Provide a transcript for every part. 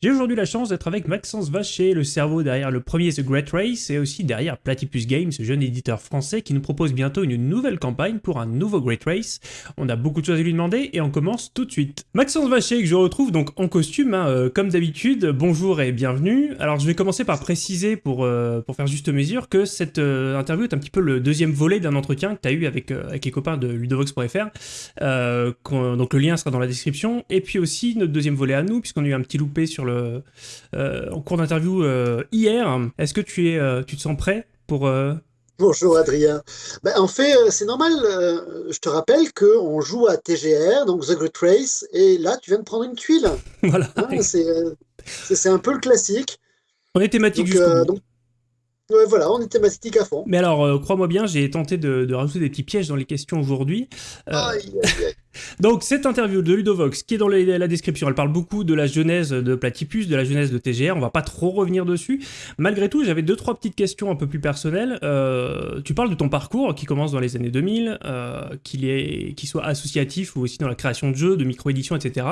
J'ai aujourd'hui la chance d'être avec Maxence Vacher, le cerveau derrière le premier The Great Race et aussi derrière Platypus Games, ce jeune éditeur français qui nous propose bientôt une nouvelle campagne pour un nouveau Great Race. On a beaucoup de choses à lui demander et on commence tout de suite. Maxence Vacher que je retrouve donc en costume, hein, euh, comme d'habitude. Bonjour et bienvenue. Alors je vais commencer par préciser pour, euh, pour faire juste mesure que cette euh, interview est un petit peu le deuxième volet d'un entretien que tu as eu avec, avec les copains de ludovox.fr. donc le lien sera dans la description. Et puis aussi notre deuxième volet à nous, puisqu'on a eu un petit loupé sur euh, en cours d'interview euh, hier. Est-ce que tu, es, euh, tu te sens prêt pour... Bonjour Adrien. Ben, en fait, c'est normal. je te rappelle qu'on joue à TGR, donc The Great Race, et là, tu viens de prendre une tuile. voilà. Hein, c'est un peu le classique. On est thématique donc, Ouais, voilà, on est thématique à fond. Mais alors, euh, crois-moi bien, j'ai tenté de, rajouter des petits pièges dans les questions aujourd'hui. Euh, donc, cette interview de Ludovox, qui est dans la description, elle parle beaucoup de la genèse de Platypus, de la genèse de TGR, on va pas trop revenir dessus. Malgré tout, j'avais deux, trois petites questions un peu plus personnelles. Euh, tu parles de ton parcours qui commence dans les années 2000, qu'il soit associatif ou aussi dans la création de jeux, de micro-éditions, etc.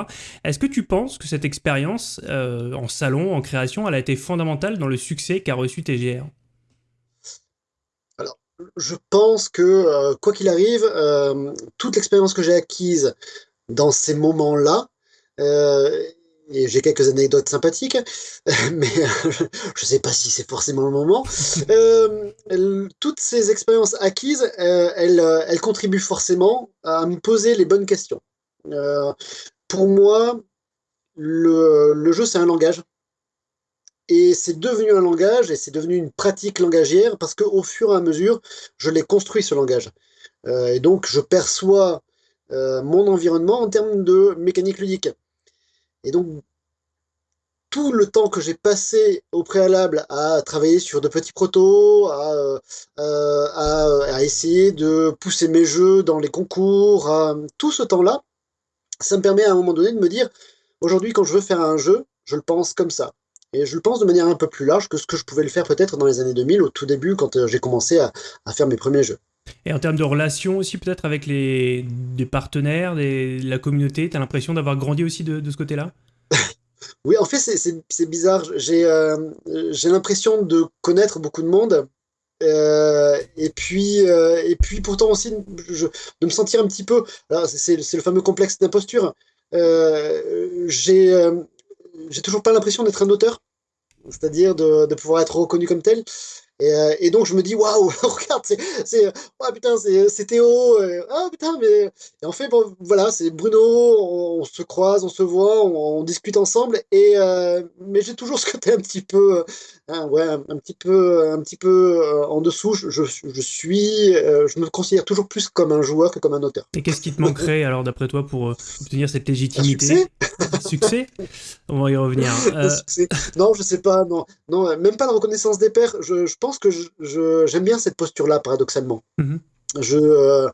Est-ce que tu penses que cette expérience en salon, en création, elle a été fondamentale dans le succès qu'a reçu TGR je pense que, euh, quoi qu'il arrive, euh, toute l'expérience que j'ai acquise dans ces moments-là, euh, et j'ai quelques anecdotes sympathiques, mais je ne sais pas si c'est forcément le moment. toutes ces expériences acquises, elles, elles, contribuent forcément à me poser les bonnes questions. pour moi, le, le jeu, c'est un langage. Et c'est devenu un langage et c'est devenu une pratique langagière parce qu'au fur et à mesure, je l'ai construit ce langage. Euh, et donc, je perçois euh, mon environnement en termes de mécanique ludique. Et donc, tout le temps que j'ai passé au préalable à travailler sur de petits protos, à, euh, à, essayer de pousser mes jeux dans les concours, tout ce temps-là, ça me permet à un moment donné de me dire, aujourd'hui, quand je veux faire un jeu, je le pense comme ça. Et je le pense de manière un peu plus large que ce que je pouvais le faire peut-être dans les années 2000, au tout début, quand euh, j'ai commencé à, faire mes premiers jeux. Et en termes de relations aussi, peut-être avec les des partenaires, la communauté, tu as l'impression d'avoir grandi aussi de, ce côté-là? Oui, en fait, c'est bizarre. Euh, j'ai l'impression de connaître beaucoup de monde. Euh, et puis et puis pourtant aussi de me sentir un petit peu c'est le fameux complexe d'imposture j'ai j'ai toujours pas l'impression d'être un auteur c'est-à-dire de, pouvoir être reconnu comme tel. Et, euh, et, donc je me dis waouh regarde c'est oh, putain c'est Théo ah putain mais et en fait bon voilà c'est Bruno on, se croise on se voit on, discute ensemble et euh, mais j'ai toujours ce côté un petit peu hein, ouais un, petit peu un petit peu euh, en dessous je, je, je suis je me considère toujours plus comme un joueur que comme un auteur. Et qu'est-ce qui te manquerait alors d'après toi pour obtenir cette légitimité? Succès? On va y revenir non je sais pas non non même pas la reconnaissance des pairs je, je pense que j'aime bien cette posture-là, paradoxalement. Mhm. Je euh,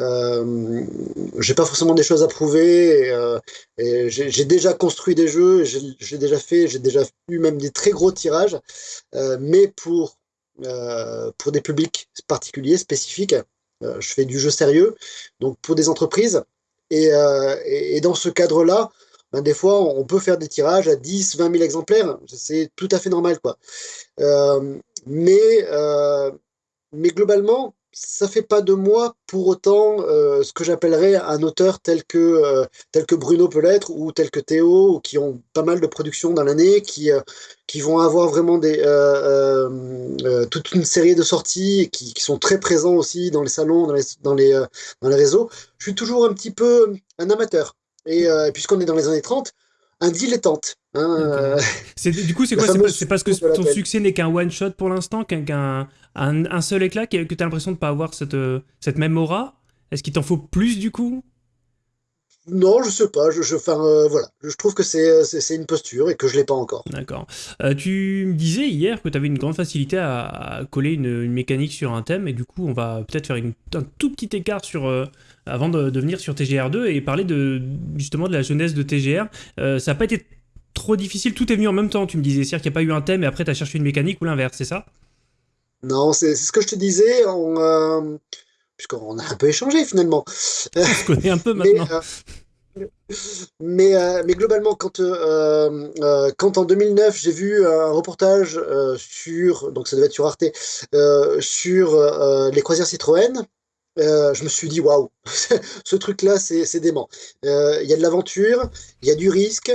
euh, j'ai pas forcément des choses à prouver. Euh, j'ai déjà construit des jeux, j'ai déjà fait, j'ai déjà eu même des très gros tirages, mais pour pour des publics particuliers, spécifiques. je fais du jeu sérieux, donc pour des entreprises. Et, et, dans ce cadre-là, ben, des fois, on peut faire des tirages à 10, 20 000 exemplaires. C'est tout à fait normal. quoi. Mais, euh, mais globalement, ça fait pas de moi pour autant euh, ce que j'appellerais un auteur tel que, euh, tel que Bruno peut l'être ou tel que Théo, qui ont pas mal de productions dans l'année, qui, qui vont avoir vraiment des, toute une série de sorties qui, qui, sont très présents aussi dans les salons, dans les, dans les, dans les réseaux. Je suis toujours un petit peu un amateur. Et puisqu'on est dans les années 30, un dilettante. Hein, euh, du coup, c'est quoi C'est parce que ton succès n'est qu'un one-shot pour l'instant, qu'un un, seul éclat, que, tu as l'impression de ne pas avoir cette, euh, cette même aura? Est-ce qu'il t'en faut plus du coup? Non, je sais pas. Je, je, euh, voilà. je trouve que c'est une posture et que je l'ai pas encore. D'accord. tu me disais hier que tu avais une grande facilité à, coller une, mécanique sur un thème et du coup, on va peut-être faire une, un tout petit écart sur avant de, de, venir sur TGR2 et parler de justement de la jeunesse de TGR. ça n'a pas été trop difficile, tout est venu en même temps, tu me disais. C'est-à-dire qu'il n'y a pas eu un thème et après tu as cherché une mécanique ou l'inverse, c'est ça? Non, c'est ce que je te disais, on, euh, puisqu'on a un peu échangé finalement. On se connaît un peu maintenant. Euh, mais, euh, mais globalement, quand, euh, euh, quand en 2009, j'ai vu un reportage sur, donc ça devait être sur Arte, sur les croisières Citroën, je me suis dit, waouh, ce truc-là, c'est dément. Il y a de l'aventure, il y a du risque,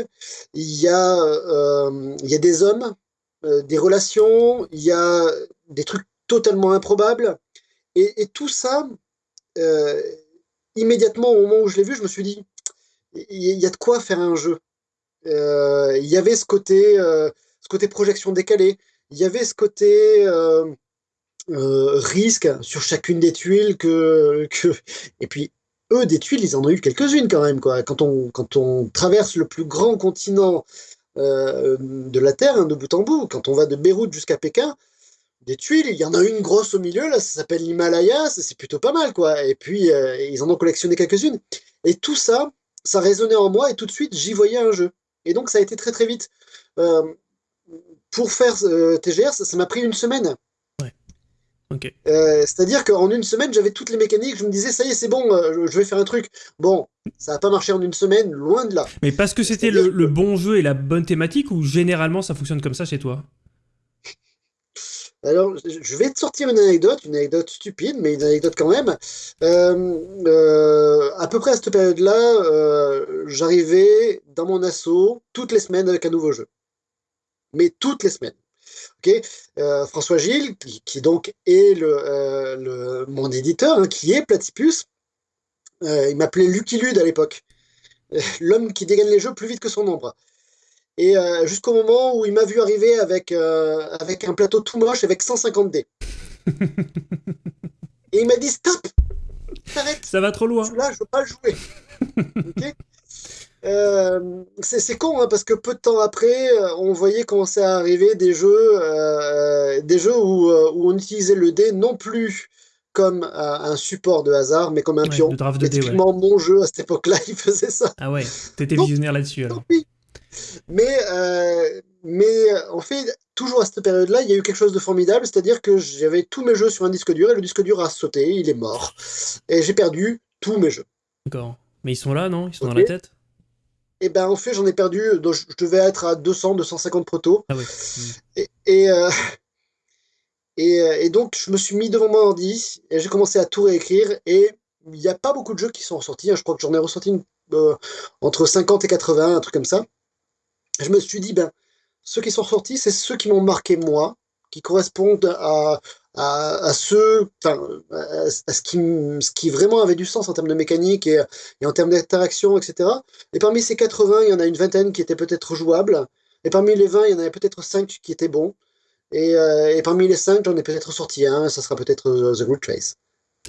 il y, a, il y a des hommes, des relations, il y a des trucs totalement improbables. Et, et tout ça, immédiatement au moment où je l'ai vu, je me suis dit, il y a de quoi faire un jeu. Euh, il y avait ce côté, euh, ce côté projection décalée. Il y avait ce côté euh, risque sur chacune des tuiles que. Et puis, eux, des tuiles, ils en ont eu quelques-unes quand même. Quoi. Quand, on, quand on traverse le plus grand continent de la Terre, hein, de bout en bout, quand on va de Beyrouth jusqu'à Pékin, des tuiles, il y en a une grosse au milieu, là, ça s'appelle l'Himalaya, c'est plutôt pas mal, quoi. Et puis, ils en ont collectionné quelques-unes. Et tout ça, ça résonnait en moi et tout de suite j'y voyais un jeu. Et donc ça a été très très vite. Euh, pour faire euh, TGR, ça m'a pris une semaine. Euh, c'est-à-dire qu'en une semaine, j'avais toutes les mécaniques, je me disais, ça y est, c'est bon, je vais faire un truc. Bon, ça n'a pas marché en une semaine, loin de là. Mais parce que c'était le, le, bon jeu et la bonne thématique, ou généralement ça fonctionne comme ça chez toi? Alors, je vais te sortir une anecdote, une anecdote stupide, mais une anecdote quand même. Euh, euh, à peu près à cette période-là, euh, j'arrivais dans mon assaut toutes les semaines avec un nouveau jeu. Mais toutes les semaines. Okay François Gilles, qui, donc est le, mon éditeur, hein, qui est Platypus, il m'appelait Lucky Lude à l'époque. L'homme qui dégaine les jeux plus vite que son ombre. Et euh, jusqu'au moment où il m'a vu arriver avec, euh, avec un plateau tout moche avec 150 dés. et il m'a dit stop Ça va trop loin. Là, je veux pas le jouer. Euh, c'est con hein, parce que peu de temps après, on voyait commencer à arriver des jeux, des jeux où, où, on utilisait le dé non plus comme un support de hasard, mais comme un pion. Typiquement, mon jeu à cette époque-là, il faisait ça. Ah ouais, t'étais visionnaire là-dessus. Mais, euh, mais euh, en fait, toujours à cette période-là, il y a eu quelque chose de formidable, c'est-à-dire que j'avais tous mes jeux sur un disque dur et le disque dur a sauté, il est mort. Et j'ai perdu tous mes jeux. D'accord. Mais ils sont là, non? Ils sont dans la tête? Et eh ben en fait j'en ai perdu, donc je devais être à 200, 250 protos. Ah oui. Et, et, euh, et, donc je me suis mis devant mon ordi et j'ai commencé à tout réécrire et il n'y a pas beaucoup de jeux qui sont ressortis. Hein. Je crois que j'en ai ressorti entre 50 et 80, un truc comme ça je me suis dit, ben, ceux qui sont sortis, c'est ceux qui m'ont marqué moi, qui correspondent à, à, ceux, enfin, à, ce, qui, ce qui vraiment avait du sens en termes de mécanique et, et en termes d'interaction, etc. Et parmi ces 80, il y en a une vingtaine qui étaient peut-être jouables. Et parmi les 20, il y en avait peut-être 5 qui étaient bons. Et, euh, parmi les 5, j'en ai peut-être sorti un, ça sera peut-être euh, The Good Trace.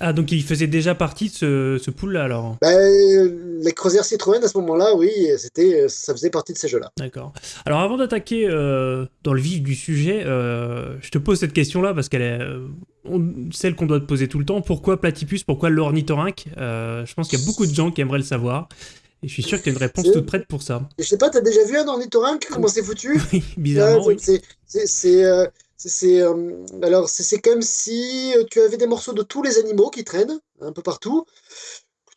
Ah, donc il faisait déjà partie de ce, ce pool-là, alors ben, Les croisières Citroën, à ce moment-là, oui, c'était, ça faisait partie de ces jeux-là. D'accord. Alors avant d'attaquer euh, dans le vif du sujet, euh, je te pose cette question-là, parce qu'elle est euh, celle qu'on doit te poser tout le temps. Pourquoi Platypus? Pourquoi l'ornithorynque? Je pense qu'il y a beaucoup de gens qui aimeraient le savoir. Et je suis sûr que tu as une réponse toute prête pour ça. Je sais pas, tu as déjà vu un ornithorynque? Comment c'est foutu? Oui, bizarrement, oui. C'est c'est euh, c'est comme si euh, tu avais des morceaux de tous les animaux qui traînent un peu partout.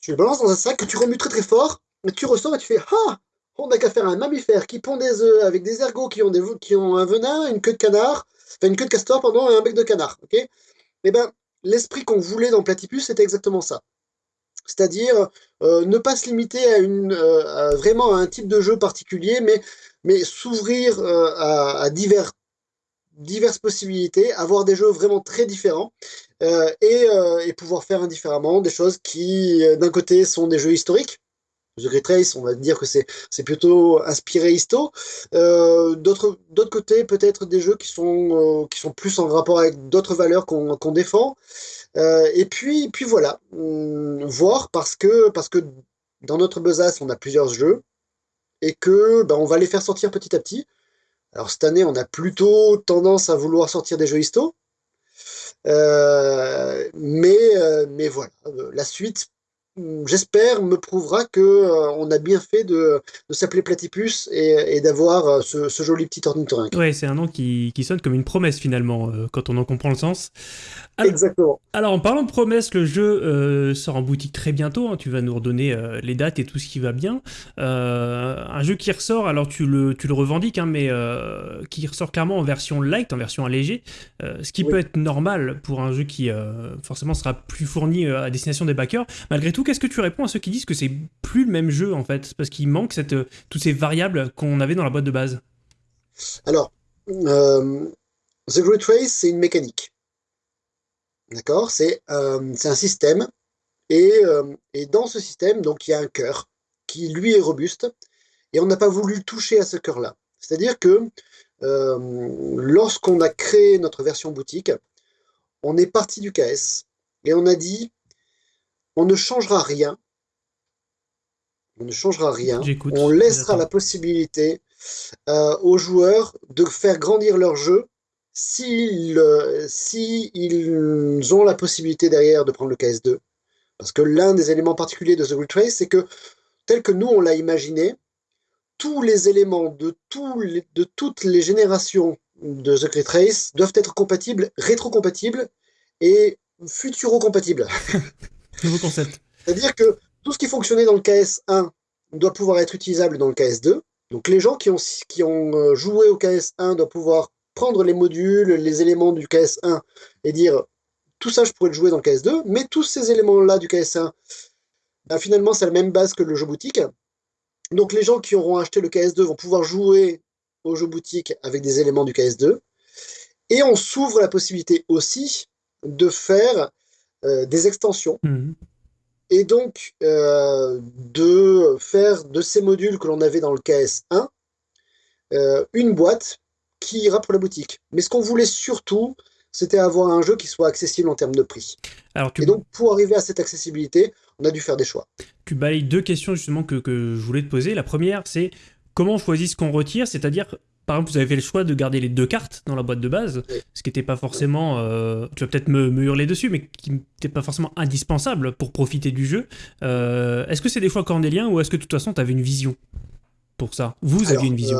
Tu les balances dans un sac que tu remues très très fort, mais tu ressors et tu fais ah on n'a qu'à faire un mammifère qui pond des œufs avec des ergots qui ont un venin, une queue de canard, enfin une queue de castor pardon et un bec de canard. Ok? Eh ben l'esprit qu'on voulait dans Platypus c'était exactement ça. C'est-à-dire euh, ne pas se limiter à vraiment à un type de jeu particulier, mais s'ouvrir à divers diverses possibilités, avoir des jeux vraiment très différents euh, et, euh, et, pouvoir faire indifféremment des choses qui, euh, d'un côté, sont des jeux historiques. The Great Race, on va dire que c'est plutôt inspiré histo. D'autre côté, peut-être des jeux qui sont, qui sont plus en rapport avec d'autres valeurs qu'on qu'on défend. et puis, puis voilà, hum, voir parce que, parce que dans notre besace, on a plusieurs jeux et que ben, on va les faire sortir petit à petit. Alors cette année, on a plutôt tendance à vouloir sortir des jeux histo. Euh, mais, euh, mais voilà, euh, la suite j'espère, me prouvera que euh, on a bien fait de, s'appeler Platypus et, d'avoir euh, ce, joli petit ornithorynque. Ouais, c'est un nom qui, sonne comme une promesse finalement, euh, quand on en comprend le sens. Exactement. Alors, en parlant de promesses, le jeu sort en boutique très bientôt. Hein. tu vas nous redonner les dates et tout ce qui va bien. un jeu qui ressort, alors tu le, tu le revendiques, hein, mais qui ressort clairement en version light, en version allégée. ce qui peut être normal pour un jeu qui forcément sera plus fourni à destination des backers. Malgré tout, qu'est-ce que tu réponds à ceux qui disent que c'est plus le même jeu en fait? Parce qu'il manque euh, toutes ces variables qu'on avait dans la boîte de base. Alors, euh, The Great Race, c'est une mécanique. D'accord? C'est euh, un système. Et, et, dans ce système, donc il y a un cœur qui lui est robuste. Et on n'a pas voulu toucher à ce cœur-là. C'est-à-dire que lorsqu'on a créé notre version boutique, on est parti du KS et on a dit on ne changera rien. On ne changera rien. On laissera la possibilité euh, aux joueurs de faire grandir leur jeu s'ils ont la possibilité derrière de prendre le KS2. Parce que l'un des éléments particuliers de The Great Race, c'est que tel que nous on l'a imaginé, tous les éléments de, de toutes les générations de The Great Race doivent être compatibles, rétro-compatibles et futuro-compatibles. C'est-à-dire que tout ce qui fonctionnait dans le KS1 doit pouvoir être utilisable dans le KS2. Donc les gens qui ont, euh, joué au KS1 doivent pouvoir prendre les modules, les éléments du KS1 et dire tout ça je pourrais le jouer dans le KS2, mais tous ces éléments-là du KS1, ben, finalement c'est la même base que le jeu boutique. Donc les gens qui auront acheté le KS2 vont pouvoir jouer au jeu boutique avec des éléments du KS2. Et on s'ouvre la possibilité aussi de faire des extensions. Mhm. Et donc, euh, de faire de ces modules que l'on avait dans le KS1, euh, une boîte qui ira pour la boutique. Mais ce qu'on voulait surtout, c'était avoir un jeu qui soit accessible en termes de prix. Alors, Et donc, pour arriver à cette accessibilité, on a dû faire des choix. Tu balayes deux questions justement que, que je voulais te poser. La première, c'est comment on choisit ce qu'on retire, c'est-à-dire par exemple, vous avez fait le choix de garder les deux cartes dans la boîte de base, ce qui n'était pas forcément, euh, tu vas peut-être me, hurler dessus, mais qui n'était pas forcément indispensable pour profiter du jeu. Euh, est-ce que c'est des choix cornéliens ou est-ce que de toute façon tu avais une vision pour ça? Vous aviez une vision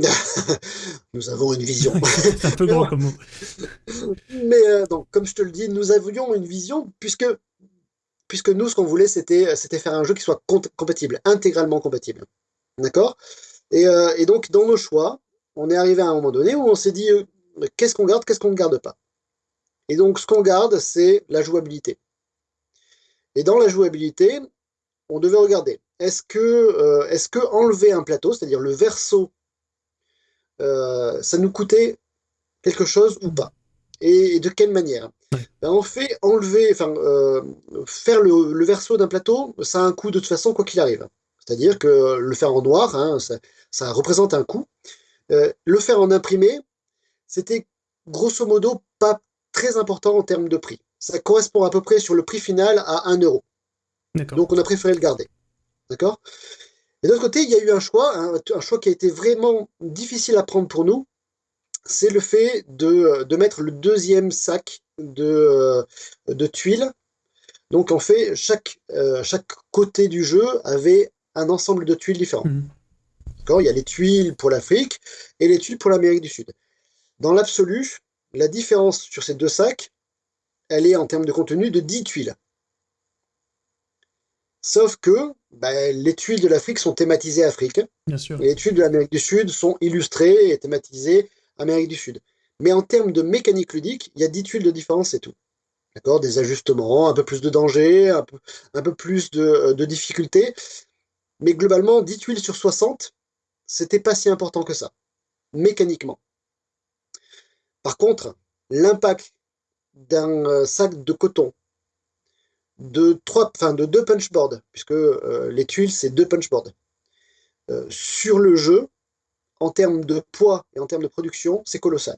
euh, Nous avons une vision. c'est un peu grand comme mot. Mais donc, comme je te le dis, nous avions une vision puisque, puisque nous, ce qu'on voulait, c'était faire un jeu qui soit compatible, intégralement compatible. D'accord? Euh, et, donc, dans nos choix, on est arrivé à un moment donné où on s'est dit euh, qu'est-ce qu'on garde, qu'est-ce qu'on ne garde pas? Et donc, ce qu'on garde, c'est la jouabilité. Et dans la jouabilité, on devait regarder est-ce que, euh, est que enlever un plateau, c'est-à-dire le verso, ça nous coûtait quelque chose ou pas? Et, de quelle manière? Ben, En fait, enlever, enfin, faire le, le verso d'un plateau, ça a un coût de toute façon, quoi qu'il arrive. C'est-à-dire que le faire en noir, hein, ça, représente un coût. Euh, le faire en imprimé, c'était grosso modo pas très important en termes de prix. Ça correspond à peu près sur le prix final à 1 euro. Donc on a préféré le garder. D'accord? Et d'autre côté, il y a eu un choix, un choix qui a été vraiment difficile à prendre pour nous. C'est le fait de, mettre le deuxième sac de, de tuiles. Donc en fait, chaque, euh, chaque côté du jeu avait un ensemble de tuiles différents. Mhm. Il y a les tuiles pour l'Afrique et les tuiles pour l'Amérique du Sud. Dans l'absolu, la différence sur ces deux sacs, elle est en termes de contenu de 10 tuiles. Sauf que ben, les tuiles de l'Afrique sont thématisées Afrique. Bien sûr. Et les tuiles de l'Amérique du Sud sont illustrées et thématisées Amérique du Sud. Mais en termes de mécanique ludique, il y a 10 tuiles de différence et tout. D'accord Des ajustements, un peu plus de danger, un peu, un peu plus de, de difficulté. Mais globalement, 10 tuiles sur 60, c'était pas si important que ça, mécaniquement. Par contre, l'impact d'un euh, sac de coton, de, trois, enfin de deux punchboards, puisque euh, les tuiles, c'est deux punchboards, euh, sur le jeu, en termes de poids et en termes de production, c'est colossal.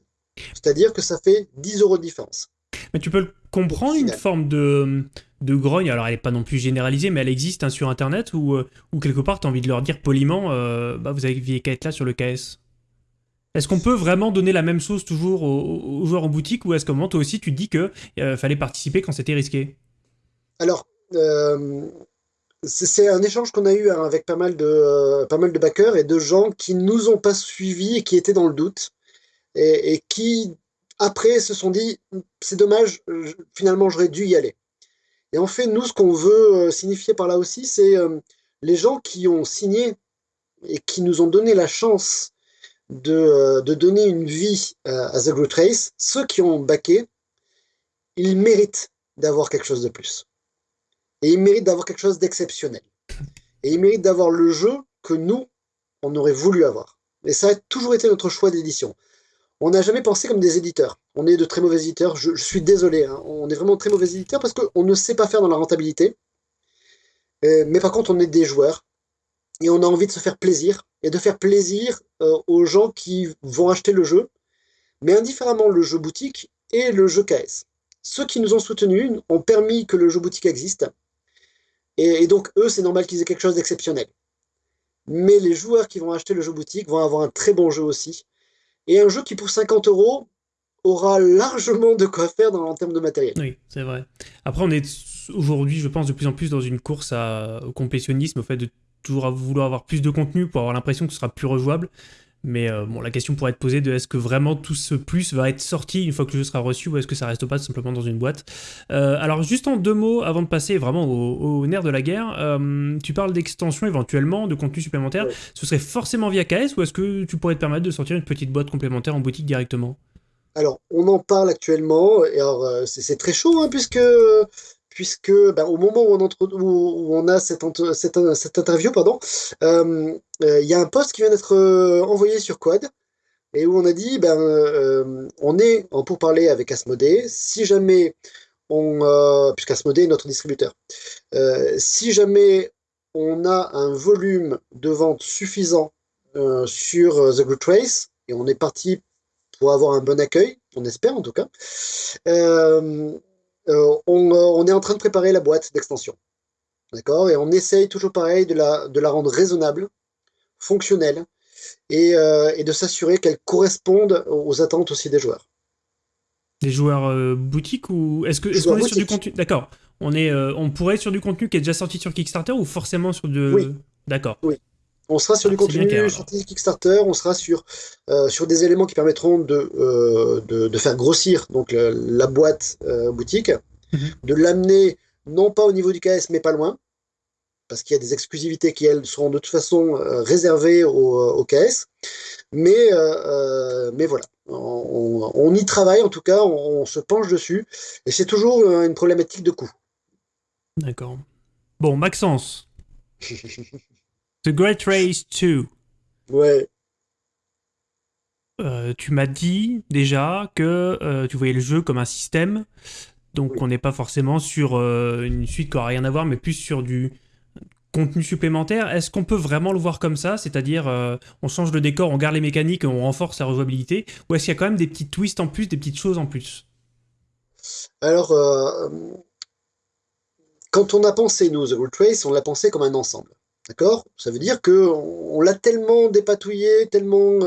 C'est-à-dire que ça fait 10 euros de différence. Mais tu peux comprendre une forme de, de grogne, alors elle n'est pas non plus généralisée, mais elle existe hein, sur Internet, ou euh, quelque part tu as envie de leur dire poliment, euh, bah, vous aviez qu'à être là sur le KS Est-ce qu'on peut vraiment donner la même chose toujours aux, joueurs en boutique, ou est-ce qu'au moment toi aussi tu dis qu'il euh, fallait participer quand c'était risqué? Alors, c'est un échange qu'on a eu hein, avec pas mal, de, pas mal de backers et de gens qui nous ont pas suivis et qui étaient dans le doute. Et, qui, après, se sont dit c'est dommage, finalement, j'aurais dû y aller. Et en fait, nous, ce qu'on veut signifier par là aussi, c'est les gens qui ont signé et qui nous ont donné la chance de, de donner une vie à The Groot Race, ceux qui ont backé, ils méritent d'avoir quelque chose de plus. Et ils méritent d'avoir quelque chose d'exceptionnel. Et ils méritent d'avoir le jeu que nous, on aurait voulu avoir. Et ça a toujours été notre choix d'édition. On n'a jamais pensé comme des éditeurs. On est de très mauvais éditeurs. Je, suis désolé. Hein. On est vraiment très mauvais éditeurs parce qu'on ne sait pas faire dans la rentabilité. Euh, mais par contre, on est des joueurs. Et on a envie de se faire plaisir. Et de faire plaisir euh, aux gens qui vont acheter le jeu. Mais indifféremment le jeu boutique et le jeu KS. Ceux qui nous ont soutenus ont permis que le jeu boutique existe. Et, donc, eux, c'est normal qu'ils aient quelque chose d'exceptionnel. Mais les joueurs qui vont acheter le jeu boutique vont avoir un très bon jeu aussi. Et un jeu qui, pour 50 euros, aura largement de quoi faire dans, en termes de matériel. Oui, c'est vrai. Après, on est aujourd'hui, je pense, de plus en plus dans une course au complétionnisme, au fait de toujours vouloir avoir plus de contenu pour avoir l'impression que ce sera plus rejouable. Mais euh, bon, la question pourrait être posée de est-ce que vraiment tout ce plus va être sorti une fois que le jeu sera reçu ou est-ce que ça reste pas simplement dans une boîte? Euh, Alors juste en deux mots avant de passer vraiment au, nerf de la guerre, euh, tu parles d'extension éventuellement, de contenu supplémentaire. Ce serait forcément via KS ou est-ce que tu pourrais te permettre de sortir une petite boîte complémentaire en boutique directement? Alors, on en parle actuellement, et alors c'est très chaud, hein, puisque puisque ben, au moment où on, a cette, interview, euh, euh, il y a un post qui vient d'être euh, envoyé sur Quad, et où on a dit, ben, on est en pourparler avec Asmodée, si jamais on, est notre distributeur, si jamais on a un volume de vente suffisant sur The Good Trace, et on est parti pour avoir un bon accueil, on espère en tout cas, euh, euh, on, est en train de préparer la boîte d'extension. D'accord? Et on essaye toujours pareil de la, de la rendre raisonnable, fonctionnelle, et, euh, de s'assurer qu'elle corresponde aux attentes aussi des joueurs. Des joueurs boutiques ou est-ce que est qu'on est sur du contenu? D'accord. On est, on pourrait être sur du contenu qui est déjà sorti sur Kickstarter ou forcément sur de. Oui. D'accord. Oui. On sera sur du ah, contenu sur Kickstarter, on sera sur, euh, sur des éléments qui permettront de, euh, de, faire grossir donc, la, boîte euh, boutique, mhm. de l'amener non pas au niveau du KS, mais pas loin, parce qu'il y a des exclusivités qui, elles, seront de toute façon réservées au, KS. Mais, mais voilà, on, y travaille, en tout cas, on, on se penche dessus, et c'est toujours une problématique de coût. D'accord. Bon, Maxence The Great Race 2. Ouais. Euh, tu m'as dit déjà que euh, tu voyais le jeu comme un système, donc on n'est pas forcément sur euh, une suite qui n'aura rien à voir, mais plus sur du contenu supplémentaire. Est-ce qu'on peut vraiment le voir comme ça? C'est-à-dire, on change le décor, on garde les mécaniques et on renforce la rejouabilité? Ou est-ce qu'il y a quand même des petits twists en plus, des petites choses en plus? Alors, quand on a pensé, nous, The Great Race, on l'a pensé comme un ensemble. D'accord? Ça veut dire qu'on l'a tellement dépatouillé, tellement,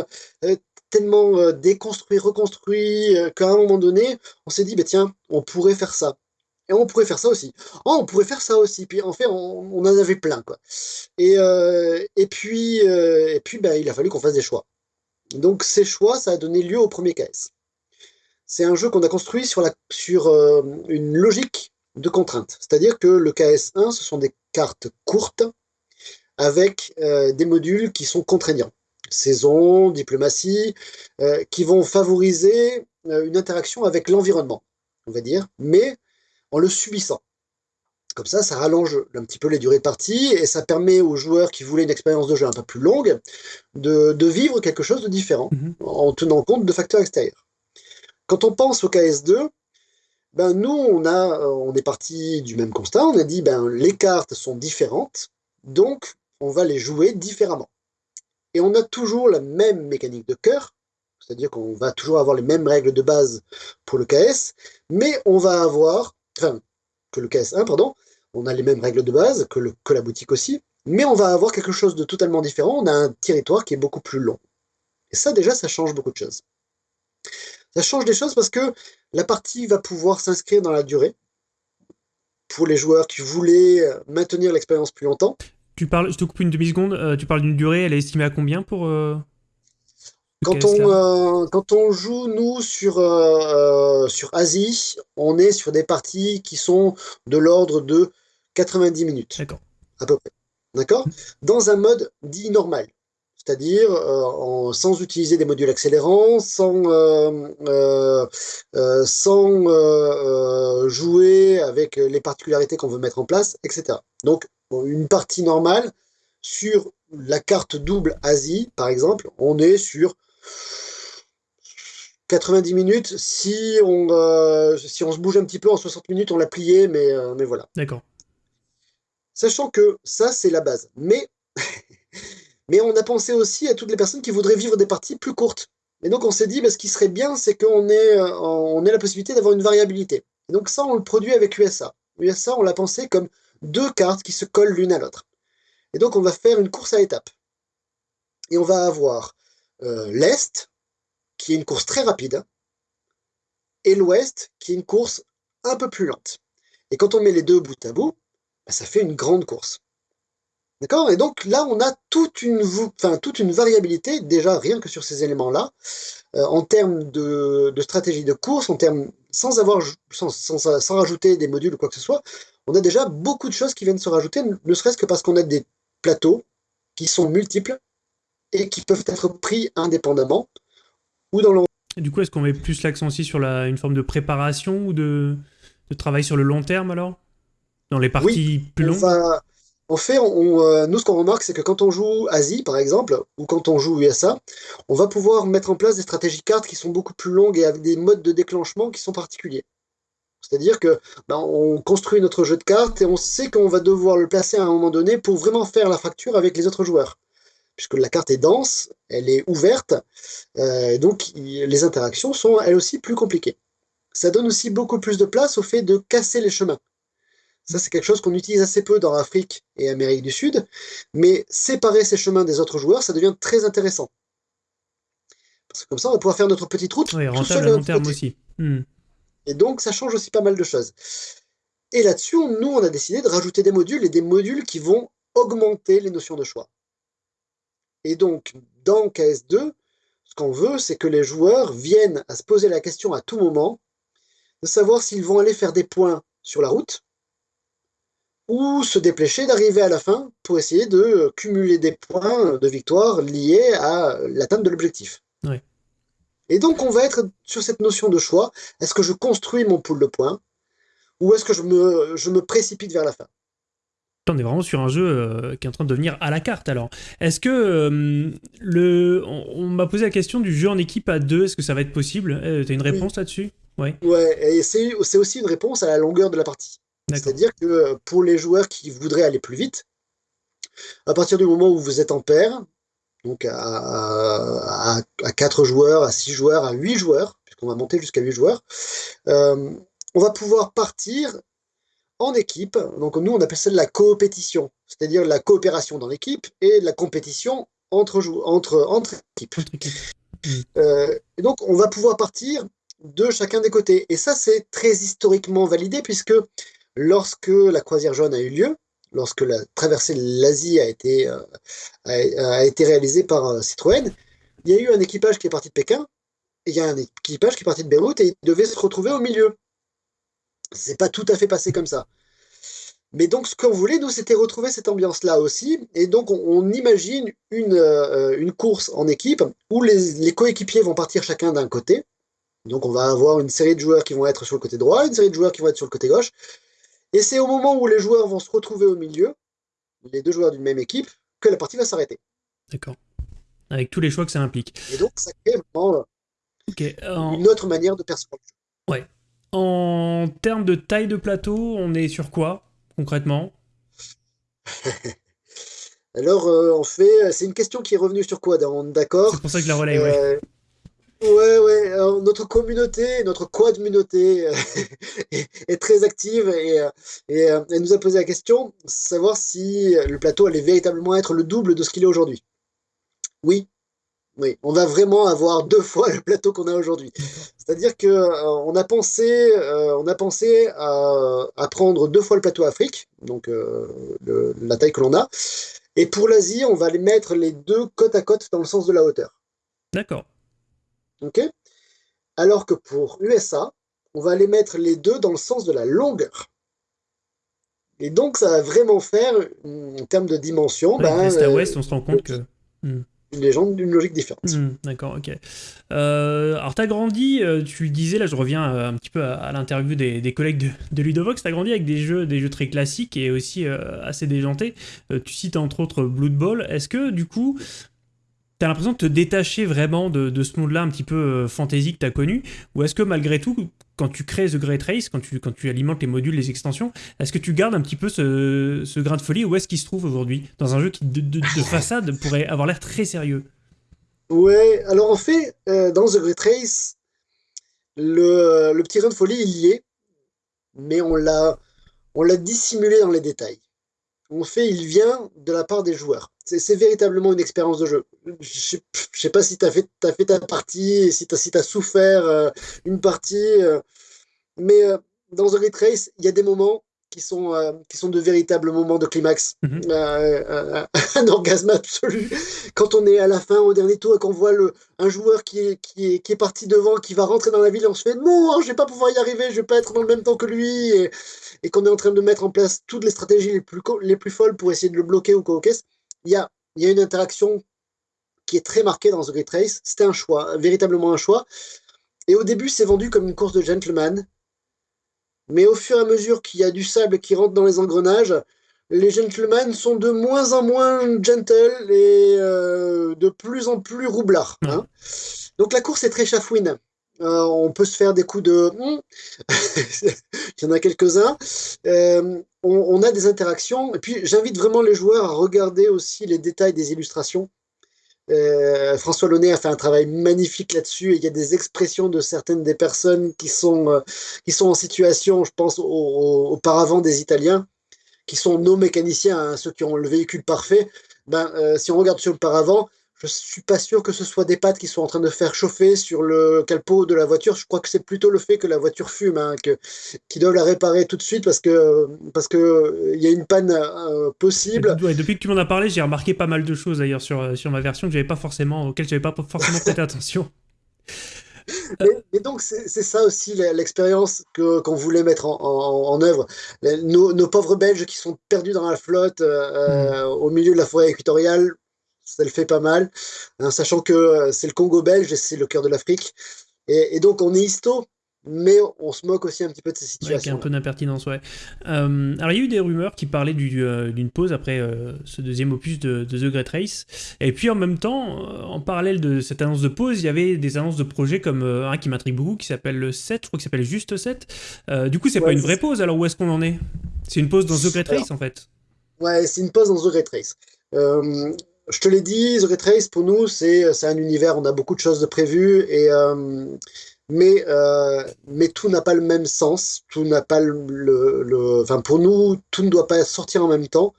euh, tellement euh, déconstruit, reconstruit, euh, qu'à un moment donné, on s'est dit, bah, tiens, on pourrait faire ça. Et on pourrait faire ça aussi. Oh, on pourrait faire ça aussi. Puis en fait, on, en avait plein. Quoi. Et, et puis, et puis bah, il a fallu qu'on fasse des choix. Donc ces choix, ça a donné lieu au premier KS. C'est un jeu qu'on a construit sur, la, sur une logique de contrainte. C'est-à-dire que le KS1, ce sont des cartes courtes avec euh, des modules qui sont contraignants. Saison, diplomatie, euh, qui vont favoriser euh, une interaction avec l'environnement, on va dire, mais en le subissant. Comme ça, ça rallonge un petit peu les durées de partie et ça permet aux joueurs qui voulaient une expérience de jeu un peu plus longue de, vivre quelque chose de différent mhm. en tenant compte de facteurs extérieurs. Quand on pense au KS2, ben nous, on, a, on est parti du même constat. On a dit ben les cartes sont différentes, donc on va les jouer différemment. Et on a toujours la même mécanique de cœur, c'est-à-dire qu'on va toujours avoir les mêmes règles de base pour le KS, mais on va avoir, enfin, que le KS1, pardon, on a les mêmes règles de base, que, la boutique aussi, mais on va avoir quelque chose de totalement différent, on a un territoire qui est beaucoup plus long. Et ça, déjà, ça change beaucoup de choses. Ça change des choses parce que la partie va pouvoir s'inscrire dans la durée, pour les joueurs qui voulaient maintenir l'expérience plus longtemps. Tu parles, je te coupe une demi-seconde, tu parles d'une durée, elle est estimée à combien pour... quand, on, quand on joue, nous, sur, sur Asie, on est sur des parties qui sont de l'ordre de 90 minutes. D'accord. À peu près. D'accord? Dans un mode dit normal. C'est-à-dire euh, sans utiliser des modules accélérants, sans, euh, euh, sans jouer avec les particularités qu'on veut mettre en place, etc. Donc, une partie normale, sur la carte double Asie, par exemple, on est sur 90 minutes. Si on, si on se bouge un petit peu en 60 minutes, on l'a plié, mais, mais voilà. D'accord. Sachant que ça, c'est la base. Mais, mais on a pensé aussi à toutes les personnes qui voudraient vivre des parties plus courtes. Et donc on s'est dit, bah, ce qui serait bien, c'est qu'on ait, euh, on ait la possibilité d'avoir une variabilité. Et donc ça, on le produit avec USA. USA, on l'a pensé comme deux cartes qui se collent l'une à l'autre. Et donc on va faire une course à étapes. Et on va avoir euh, l'Est, qui est une course très rapide, et l'Ouest, qui est une course un peu plus lente. Et quand on met les deux bout à bout, bah, ça fait une grande course. D'accord? Et donc là, on a toute une, enfin, toute une variabilité, déjà rien que sur ces éléments-là, euh, en termes de, stratégie de course, en termes, sans, avoir, sans, sans, rajouter des modules ou quoi que ce soit, on a déjà beaucoup de choses qui viennent se rajouter, ne serait-ce que parce qu'on a des plateaux qui sont multiples et qui peuvent être pris indépendamment ou dans le... du coup, est-ce qu'on met plus l'accent aussi sur la, une forme de préparation ou de, de travail sur le long terme alors? Dans les parties plus longues? En fait, euh, nous, ce qu'on remarque, c'est que quand on joue Asie, par exemple, ou quand on joue USA, on va pouvoir mettre en place des stratégies cartes qui sont beaucoup plus longues et avec des modes de déclenchement qui sont particuliers. C'est-à-dire que ben, on construit notre jeu de cartes et on sait qu'on va devoir le placer à un moment donné pour vraiment faire la fracture avec les autres joueurs. Puisque la carte est dense, elle est ouverte, euh, donc les interactions sont elles aussi plus compliquées. Ça donne aussi beaucoup plus de place au fait de casser les chemins. Ça, c'est quelque chose qu'on utilise assez peu dans l'Afrique et Amérique du Sud, mais séparer ces chemins des autres joueurs, ça devient très intéressant. Parce que comme ça, on va pouvoir faire notre petite route. Oui, rentable à long terme aussi. Hmm. Et donc, ça change aussi pas mal de choses. Et là-dessus, nous, on a décidé de rajouter des modules et des modules qui vont augmenter les notions de choix. Et donc, dans KS2, ce qu'on veut, c'est que les joueurs viennent à se poser la question à tout moment de savoir s'ils vont aller faire des points sur la route, ou se dépêcher d'arriver à la fin pour essayer de cumuler des points de victoire liés à l'atteinte de l'objectif. Et donc on va être sur cette notion de choix. Est-ce que je construis mon pool de points ou est-ce que je me, je me précipite vers la fin? On est vraiment sur un jeu euh, qui est en train de devenir à la carte alors. Est-ce que euh, le, on, m'a posé la question du jeu en équipe à deux, est-ce que ça va être possible? Euh, Tu as une réponse là-dessus? Ouais. Ouais, et c'est aussi une réponse à la longueur de la partie. C'est-à-dire que euh, pour les joueurs qui voudraient aller plus vite, à partir du moment où vous êtes en paire, donc à, 4 joueurs, à 6 joueurs, à 8 joueurs, puisqu'on va monter jusqu'à 8 joueurs, euh, on va pouvoir partir en équipe. Donc nous, on appelle ça de la coopétition, c'est-à-dire la coopération dans l'équipe et la compétition entre, entre, entre équipes. Euh, et donc on va pouvoir partir de chacun des côtés. Et ça, c'est très historiquement validé, puisque lorsque la croisière jaune a eu lieu, lorsque la traversée de l'Asie a été, euh, réalisée par euh, Citroën, il y a eu un équipage qui est parti de Pékin, et il y a un équipage qui est parti de Beyrouth, et il devait se retrouver au milieu. C'est pas tout à fait passé comme ça. Mais donc, ce qu'on voulait, nous, c'était retrouver cette ambiance-là aussi. Et donc, on, imagine une, euh, une, course en équipe où les, les coéquipiers vont partir chacun d'un côté. Donc, on va avoir une série de joueurs qui vont être sur le côté droit, une série de joueurs qui vont être sur le côté gauche. Et c'est au moment où les joueurs vont se retrouver au milieu, les deux joueurs d'une même équipe, que la partie va s'arrêter. D'accord. Avec tous les choix que ça implique. Et donc, ça crée vraiment euh, une autre manière de percevoir Ouais. En termes de taille de plateau, on est sur quoi, concrètement? Alors, euh, on fait. C'est une question qui est revenue sur quoi, d'accord C'est pour ça que la relais, ouais. Euh, Ouais, ouais, notre communauté, notre quad-communauté euh, est, très active et, euh, et euh, elle nous a posé la question, savoir si le plateau allait véritablement être le double de ce qu'il est aujourd'hui. Oui, Oui, on va vraiment avoir deux fois le plateau qu'on a aujourd'hui. C'est-à-dire que euh, on a pensé, euh, on a pensé à, prendre deux fois le plateau Afrique, donc euh, la taille que l'on a, et pour l'Asie, on va les mettre les deux côte à côte dans le sens de la hauteur. D'accord. Ok. Alors que pour USA, on va les mettre les deux dans le sens de la longueur. Et donc, ça va vraiment faire, en termes de dimension, ben, est à ouest, on se rend compte que... Hmm une légende d'une logique différente. Hmm, d'accord, ok. Euh, alors, tu as grandi, euh, tu disais, là je reviens euh, un petit peu à, l'interview des, collègues de, de Ludovox, tu as grandi avec des jeux, des jeux très classiques et aussi assez déjantés. tu cites entre autres Blood Bowl. Est-ce que du coup, tu as l'impression de te détacher vraiment de, de ce monde-là un petit peu fantasy que tu as connu? Ou est-ce que malgré tout, quand tu crées The Great Race, quand tu, quand tu alimentes les modules, les extensions, est-ce que tu gardes un petit peu ce, ce grain de folie Où est-ce qu'il se trouve aujourd'hui Dans un jeu qui, de, façade, pourrait avoir l'air très sérieux? Ouais, alors en fait, euh, dans The Great Race, le, le, petit grain de folie, il y est, mais on l'a dissimulé dans les détails. En fait, il vient de la part des joueurs. C'est véritablement une expérience de jeu. Je ne sais pas si tu as, fait ta partie, si tu as, si as souffert euh, une partie, euh, mais euh, dans The Retrace, il y a des moments qui sont, qui sont de véritables moments de climax, mhm. un orgasme absolu. Quand on est à la fin, au dernier tour, et qu'on voit le, un joueur qui est, qui, est, qui est parti devant, qui va rentrer dans la ville, et on se fait non, je vais pas pouvoir y arriver, je vais pas être dans le même temps que lui, et, et qu'on est en train de mettre en place toutes les stratégies les plus, les plus folles pour essayer de le bloquer ou quoi il y a, y a une interaction qui est très marquée dans The Great Race. C'était un choix, véritablement un choix. Et au début, c'est vendu comme une course de gentleman. Mais au fur et à mesure qu'il y a du sable qui rentre dans les engrenages, les gentlemen sont de moins en moins gentle et euh, de plus en plus roublards. Hein. Donc la course est très chafouine. Euh, on peut se faire des coups de... Hmm. Il y en a quelques-uns. Euh, on, a des interactions. Et puis, j'invite vraiment les joueurs à regarder aussi les détails des illustrations. Euh, François Launay a fait un travail magnifique là-dessus. Il y a des expressions de certaines des personnes qui sont, qui sont en situation, je pense, auparavant des Italiens, qui sont nos mécaniciens, hein, ceux qui ont le véhicule parfait. Ben, si on regarde sur le paravent, je suis pas sûr que ce soit des pattes qui sont en train de faire chauffer sur le capot de la voiture. Je crois que c'est plutôt le fait que la voiture fume, hein, que, qu'ils doivent la réparer tout de suite parce que parce que il y a une panne euh, possible. depuis que tu m'en as parlé, j'ai remarqué pas mal de choses d'ailleurs sur, euh, sur ma version que j'avais pas forcément, auxquelles j'avais pas forcément prêté attention. Et, donc c'est, ça aussi l'expérience que, qu'on voulait mettre en, en, œuvre. Nos, nos, pauvres Belges qui sont perdus dans la flotte euh, hmm. au milieu de la forêt équatoriale, ça le fait pas mal, hein, sachant que euh, c'est le Congo belge et c'est le cœur de l'Afrique. Et, donc on est histo, mais on se moque aussi un petit peu de ces situations. Ouais, un peu d'impertinence, ouais. Euh, alors, il y a eu des rumeurs qui parlaient euh, d'une pause après ce deuxième opus de, The Great Race. Et puis, en même temps, en parallèle de cette annonce de pause, il y avait des annonces de projets comme un qui m'intrigue beaucoup, qui s'appelle le 7, je crois qu'il s'appelle juste 7. du coup, c'est pas une vraie pause, alors où est-ce qu'on en est? C'est une pause dans The Great Race, en fait Ouais, c'est une pause dans The Great Race je te l'ai dit, The Retrace, pour nous, c'est un univers, on a beaucoup de choses de prévues, euh, mais, euh, mais tout n'a pas le même sens, tout n'a pas le, pour nous, tout ne doit pas sortir en même temps.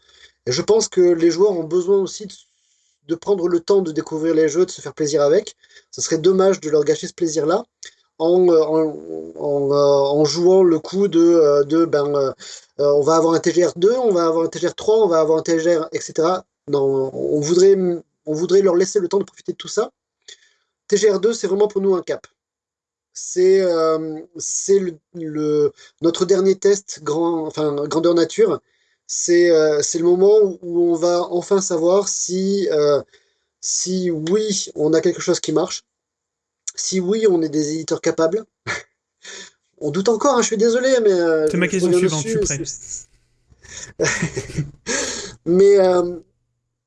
Je pense que les joueurs ont besoin aussi de, prendre le temps de découvrir les jeux, de se faire plaisir avec. Ce serait dommage de leur gâcher ce plaisir-là en, jouant le coup de, ben, euh, on va avoir un TGR 2, on va avoir un TGR 3, on va avoir un TGR, etc on, voudrait, on voudrait leur laisser le temps de profiter de tout ça. TGR2, c'est vraiment pour nous un cap. C'est euh, le, notre dernier test grand, enfin, grandeur nature. C'est euh, le moment où, on va enfin savoir si, euh, si oui, on a quelque chose qui marche, si oui, on est des éditeurs capables. on doute encore, hein, je suis désolé, mais... c'est ma question suivante, je suis prêt. mais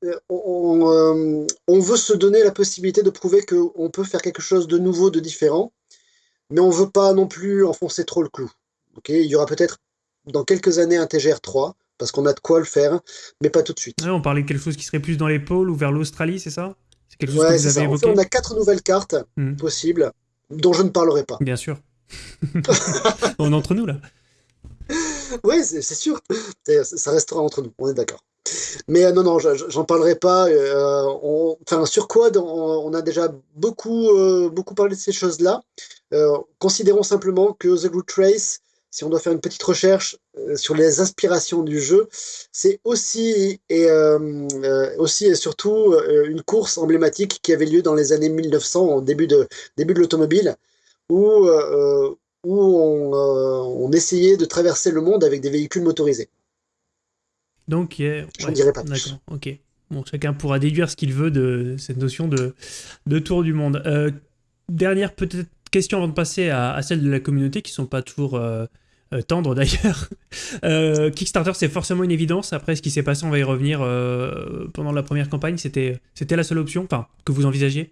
euh, on, veut se donner la possibilité de prouver qu'on peut faire quelque chose de nouveau, de différent, mais on ne veut pas non plus enfoncer trop le clou. Il y aura peut-être dans quelques années un TGR 3, parce qu'on a de quoi le faire, mais pas tout de suite. on parlait de quelque chose qui serait plus dans les pôles ou vers l'Australie, c'est ça? C'est quelque chose que vous avez évoqué? On a quatre nouvelles cartes hmm. possibles, dont je ne parlerai pas. Bien sûr. on est entre nous, là. Oui, c'est sûr. Ça restera entre nous, on est d'accord. Mais non, non, j'en parlerai pas. enfin, sur Quad, on, a déjà beaucoup, beaucoup parlé de ces choses-là. considérons simplement que The Good Trace si on doit faire une petite recherche euh, sur les aspirations du jeu, c'est aussi et, euh, euh, aussi et surtout une course emblématique qui avait lieu dans les années 1900, au début de, début de l'automobile, où, où on, essayait de traverser le monde avec des véhicules motorisés. Donc, je n'en dirai pas plus. ok. Bon, chacun pourra déduire ce qu'il veut de cette notion de, de tour du monde. dernière peut-être question avant de passer à, à, celle de la communauté qui sont pas toujours euh, tendre d'ailleurs. Euh, Kickstarter, c'est forcément une évidence. Après, ce qui s'est passé, on va y revenir. Euh, pendant la première campagne, c'était la seule option enfin, que vous envisagiez?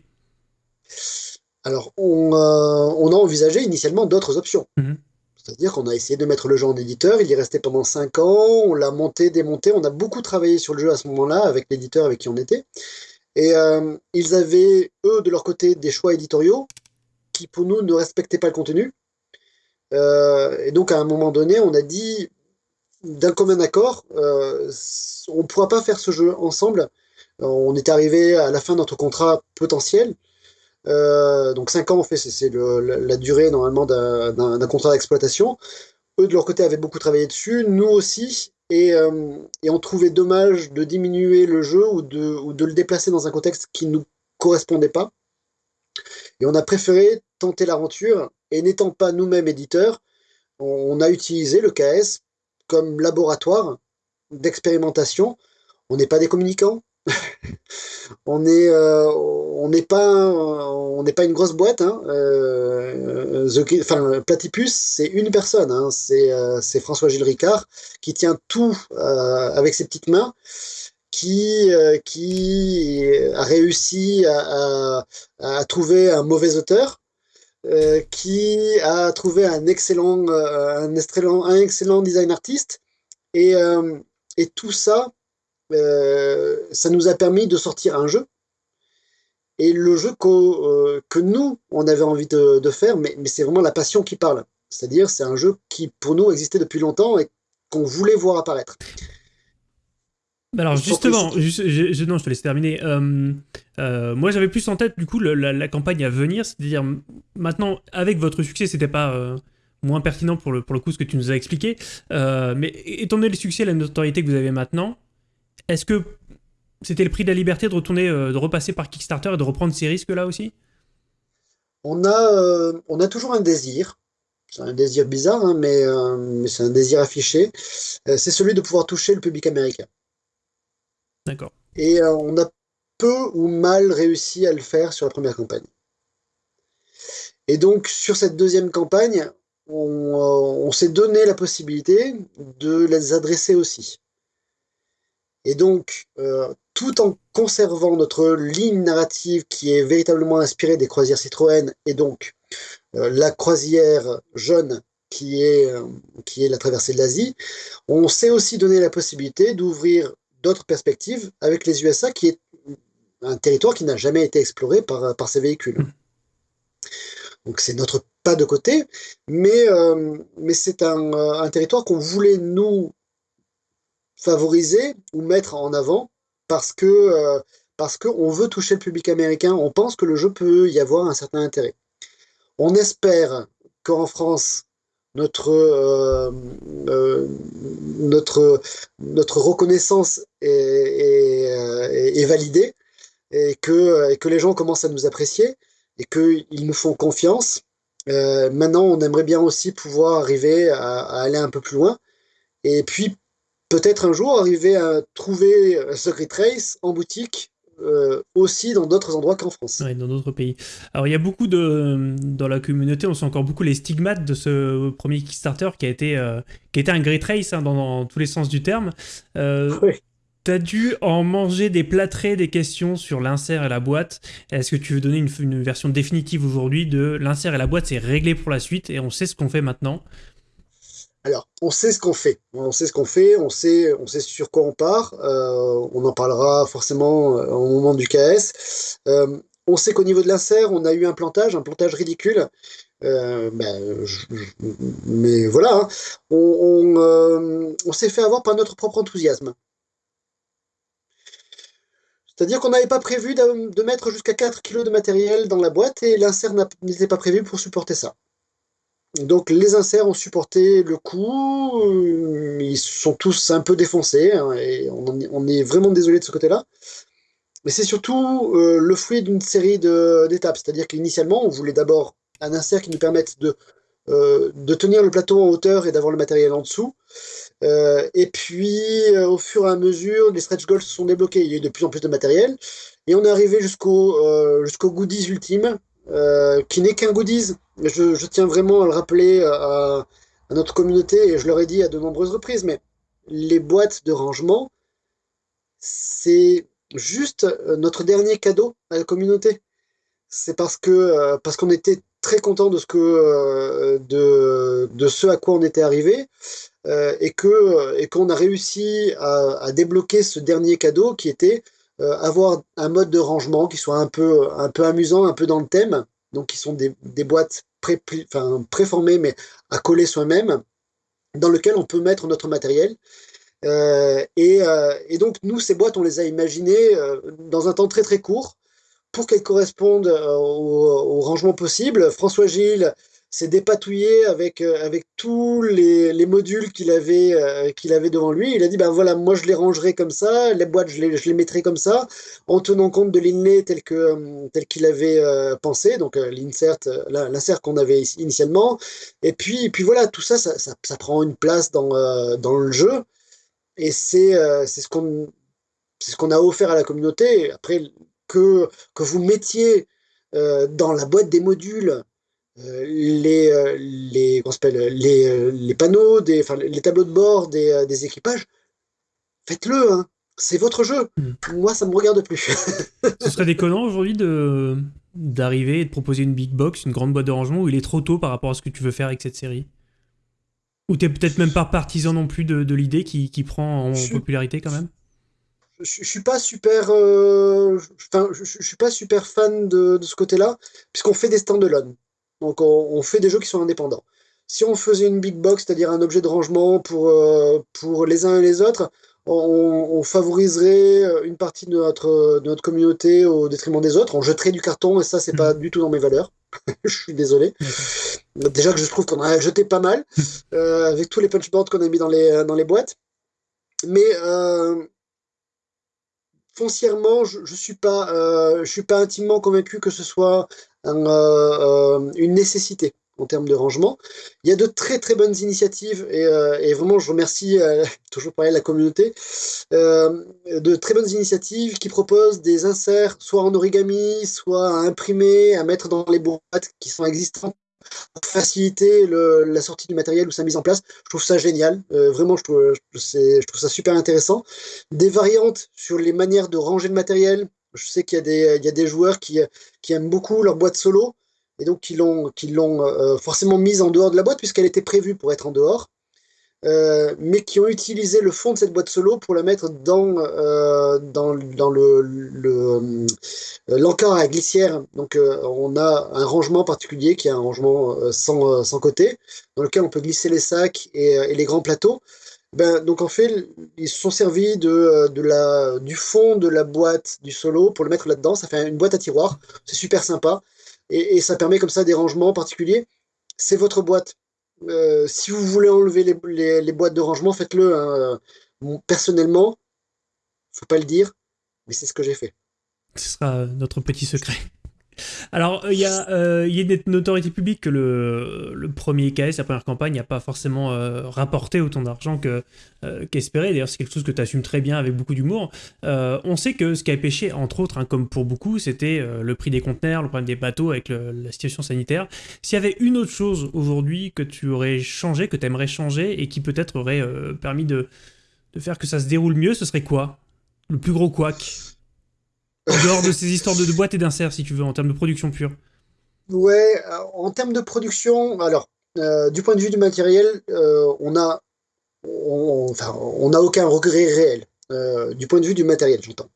Alors, on, a envisagé initialement d'autres options. Mhm. C'est-à-dire qu'on a essayé de mettre le jeu en éditeur, il y est resté pendant 5 ans, on l'a monté, démonté, on a beaucoup travaillé sur le jeu à ce moment-là avec l'éditeur avec qui on était. Et ils avaient, eux, de leur côté, des choix éditoriaux qui, pour nous, ne respectaient pas le contenu. Euh, et donc, à un moment donné, on a dit, d'un commun accord, euh, on ne pourra pas faire ce jeu ensemble. On est arrivé à la fin de notre contrat potentiel. Euh, donc 5 ans, en fait, c'est la durée normalement d'un contrat d'exploitation. Eux, de leur côté, avaient beaucoup travaillé dessus, nous aussi, et, et on trouvait dommage de diminuer le jeu ou de le déplacer dans un contexte qui ne nous correspondait pas. Et on a préféré tenter l'aventure et n'étant pas nous-mêmes éditeurs, on a utilisé le KS comme laboratoire d'expérimentation. On n'est pas des communicants. on n'est euh, on n'est pas on n'est pas une grosse boîte hein. euh, enfin Platypus c'est une personne hein. euh, c'est François Gilles Ricard qui tient tout avec ses petites mains qui qui a réussi à, trouver un mauvais auteur euh, qui a trouvé un excellent, euh, un excellent, un excellent design artiste. Et, euh, et tout ça, ça nous a permis de sortir un jeu. Et le jeu que, que nous, on avait envie de, de faire, mais, mais c'est vraiment la passion qui parle. C'est-à-dire, c'est un jeu qui, pour nous, existait depuis longtemps et qu'on voulait voir apparaître. Alors justement, je, non, je te laisse terminer. Euh, euh, moi, j'avais plus en tête du coup la, campagne à venir, c'est-à-dire maintenant avec votre succès, c'était pas euh, moins pertinent pour le pour le coup ce que tu nous as expliqué, mais étant donné le succès et la notoriété que vous avez maintenant, est-ce que c'était le prix de la liberté de retourner, de repasser par Kickstarter et de reprendre ces risques là aussi? On a on a toujours un désir. C'est un désir bizarre, hein, mais, mais c'est un désir affiché. c'est celui de pouvoir toucher le public américain. D'accord. Et euh, on a peu ou mal réussi à le faire sur la première campagne. Et donc, sur cette deuxième campagne, on, euh, s'est donné la possibilité de les adresser aussi. Et donc, euh, tout en conservant notre ligne narrative qui est véritablement inspirée des croisières Citroën, et donc la croisière jaune qui est, qui est la traversée de l'Asie, on s'est aussi donné la possibilité d'ouvrir d'autres perspectives avec les USA, qui est un territoire qui n'a jamais été exploré par, par ces véhicules. Donc c'est notre pas de côté, mais, euh, mais c'est un, territoire qu'on voulait nous favoriser ou mettre en avant parce que euh, parce qu'on veut toucher le public américain, on pense que le jeu peut y avoir un certain intérêt. On espère qu'en France, notre, euh, euh, notre, notre reconnaissance est, est, validée et que, que les gens commencent à nous apprécier et qu'ils nous font confiance. Euh, maintenant, on aimerait bien aussi pouvoir arriver à, à, aller un peu plus loin et puis peut-être un jour arriver à trouver Secret Trace en boutique euh, aussi dans d'autres endroits qu'en France. Oui, dans d'autres pays. Alors il y a beaucoup de... Dans la communauté, on sent encore beaucoup les stigmates de ce premier Kickstarter qui a été, euh, qui a été un great race hein, dans, tous les sens du terme. Euh, oui. T'as dû en manger des plâtrés des questions sur l'insert et la boîte. Est-ce que tu veux donner une, une version définitive aujourd'hui de l'insert et la boîte, c'est réglé pour la suite et on sait ce qu'on fait maintenant? Alors, on sait ce qu'on fait. On sait ce qu'on fait, on sait, sur quoi on part. Euh, on en parlera forcément euh, au moment du KS. Euh, on sait qu'au niveau de l'insert, on a eu un plantage, un plantage ridicule. Ben, mais voilà, hein. on, on s'est fait avoir par notre propre enthousiasme. C'est-à-dire qu'on n'avait pas prévu de, mettre jusqu'à 4 kg de matériel dans la boîte et l'insert n'était pas prévu pour supporter ça. Donc les inserts ont supporté le coup, euh, ils sont tous un peu défoncés, hein, et on, est vraiment désolé de ce côté-là. Mais c'est surtout euh, le fruit d'une série d'étapes, c'est-à-dire qu'initialement on voulait d'abord un insert qui nous permette de, euh, de tenir le plateau en hauteur et d'avoir le matériel en dessous. et puis au fur et à mesure, les stretch goals se sont débloqués, il y a eu de plus en plus de matériel, et on est arrivé jusqu'au jusqu'au goodies ultime, euh, qui n'est qu'un goodies. Je, tiens vraiment à le rappeler à, notre communauté, et je leur ai dit à de nombreuses reprises, mais les boîtes de rangement, c'est juste notre dernier cadeau à la communauté. C'est parce que euh, parce qu'on était très content de ce que euh, de, de ce à quoi on était arrivé et que et qu'on a réussi à, débloquer ce dernier cadeau qui était euh, avoir un mode de rangement qui soit un peu, un peu amusant, un peu dans le thème, donc qui sont des, des boîtes pré, enfin, préformées mais à coller soi-même, dans lequel on peut mettre notre matériel. Euh, et, euh, et, donc nous, ces boîtes, on les a imaginées euh, dans un temps très très court pour qu'elles correspondent euh, au, au, rangement possible. François Gilles s'est dépatouillé avec, euh, avec tous les, les modules qu'il avait, euh, qu'il avait devant lui. Il a dit, ben voilà, moi je les rangerai comme ça, les boîtes je les, je les mettrai comme ça, en tenant compte de l'inlay tel que euh, tel qu'il avait pensé, donc l'insert, l'insert qu'on avait initialement. Et puis, puis voilà, tout ça ça, ça, prend une place dans, dans le jeu. Et c'est c'est ce qu'on ce qu'on a offert à la communauté. Après, que, que vous mettiez dans la boîte des modules euh, les, euh, les, les, euh, les panneaux, des, enfin, les tableaux de bord des, des équipages, faites-le, hein. c'est votre jeu. Mm. Moi, ça me regarde plus. Ce serait déconnant aujourd'hui de d'arriver et de proposer une big box, une grande boîte de rangement où il est trop tôt par rapport à ce que tu veux faire avec cette série Ou t'es peut-être même pas partisan non plus de, de l'idée qui, qui, prend en je popularité quand même je, je suis pas super, euh, je, je, suis pas super fan de, de ce côté-là, puisqu'on fait des stand-alone. Donc on, fait des jeux qui sont indépendants. Si on faisait une big box, c'est-à-dire un objet de rangement pour, euh, pour les uns et les autres, on, favoriserait euh, une partie de notre, de notre communauté au détriment des autres. On jetterait du carton et ça, c'est pas mmh. du tout dans mes valeurs. je suis désolé. Déjà que je trouve qu'on a jeté pas mal euh, avec tous les punchboards qu'on a mis dans les, dans les boîtes. Mais foncièrement, je, je suis pas, je suis pas intimement convaincu que ce soit un, euh, une nécessité en termes de rangement. Il y a de très très bonnes initiatives et, euh, vraiment je remercie euh, toujours pareil la communauté euh, de très bonnes initiatives qui proposent des inserts soit en origami, soit à imprimer, à mettre dans les boîtes qui sont existantes pour faciliter la sortie du matériel ou sa mise en place. Je trouve ça génial, euh, vraiment je trouve ça super intéressant. Des variantes sur les manières de ranger le matériel, je sais qu'il y, a des, joueurs qui, aiment beaucoup leur boîte solo et donc qui l'ont euh, forcément mise en dehors de la boîte puisqu'elle était prévue pour être en dehors, euh, mais qui ont utilisé le fond de cette boîte solo pour la mettre dans euh, l'encart à glissière. Donc euh, on a un rangement particulier qui est un rangement euh, sans, côté dans lequel on peut glisser les sacs et les grands plateaux. Ben, donc en fait, ils se sont servis de, euh, de la, du fond de la boîte du solo pour le mettre là-dedans. Ça fait une boîte à tiroir. C'est super sympa. Et, et, ça permet comme ça des rangements particuliers. C'est votre boîte. Euh, si vous voulez enlever les, les, boîtes de rangement, faites-le. Hein. personnellement, faut pas le dire, mais c'est ce que j'ai fait. Ce sera notre petit secret. Alors, il y, euh, y, a une notoriété publique que le, le premier KS, la première campagne, n'a pas forcément euh, rapporté autant d'argent euh, qu'espéré. D'ailleurs, c'est quelque chose que tu assumes très bien avec beaucoup d'humour. Euh, on sait que ce qui a pêché, entre autres, hein, comme pour beaucoup, c'était euh, le prix des conteneurs, le problème des bateaux avec la situation sanitaire. S'il y avait une autre chose aujourd'hui que tu aurais changé, que tu aimerais changer et qui peut-être aurait euh, permis de, de faire que ça se déroule mieux, ce serait quoi? Le plus gros couac? En dehors de ces histoires de, de boîtes et d'inserts, si tu veux, en termes de production pure. Ouais, euh, en termes de production, alors, euh, du point de vue du matériel, euh, on a, on, enfin, on n'a aucun regret réel. Euh, du point de vue du matériel, j'entends.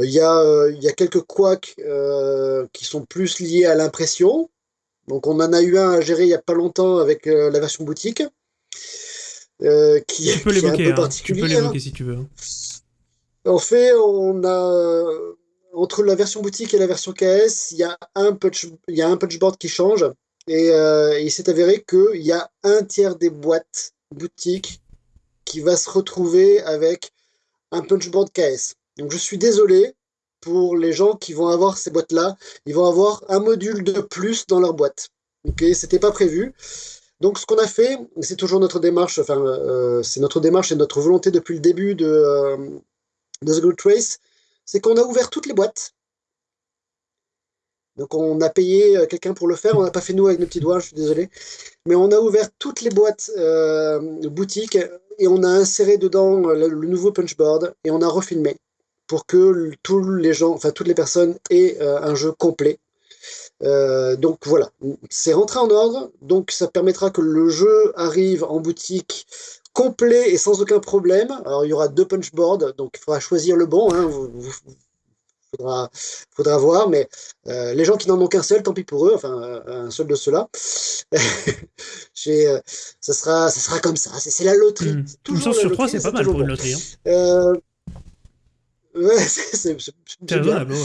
Il y, a, y a quelques couacs qui sont plus liés à l'impression. Donc, on en a eu un à gérer il n'y a pas longtemps avec la version boutique. qui, tu peux l'évoquer, hein, tu peux l'évoquer si tu veux. En fait, on a entre la version boutique et la version KS, il y a un punch, il y a un punchboard qui change. Et euh, il s'est avéré qu'il y a un tiers des boîtes boutiques qui va se retrouver avec un punchboard KS. Donc je suis désolé pour les gens qui vont avoir ces boîtes-là. Ils vont avoir un module de plus dans leur boîte. Ok, c'était pas prévu. Donc ce qu'on a fait, c'est toujours notre démarche, enfin euh, c'est notre démarche et notre volonté depuis le début de, euh, de The Good Trace, c'est qu'on a ouvert toutes les boîtes. Donc on a payé euh, quelqu'un pour le faire, on n'a pas fait nous avec nos petits doigts, je suis désolé. Mais on a ouvert toutes les boîtes euh, boutiques et on a inséré dedans le, nouveau punchboard et on a refilmé pour que tous les gens, enfin toutes les personnes aient euh, un jeu complet. Donc voilà, c'est rentré en ordre, donc ça permettra que le jeu arrive en boutique complet et sans aucun problème. Alors il y aura deux punchboards, donc il faudra choisir le bon. Hein. Vous, faudra, faudra voir, mais euh, les gens qui n'en ont qu'un seul, tant pis pour eux, enfin un seul de ceux-là. euh, ça, sera, ça sera comme ça, c'est la loterie. Mmh. Toujours sur trois, c'est pas mal pour une loterie. Hein. Euh, ouais, c'est raisonnable, ouais.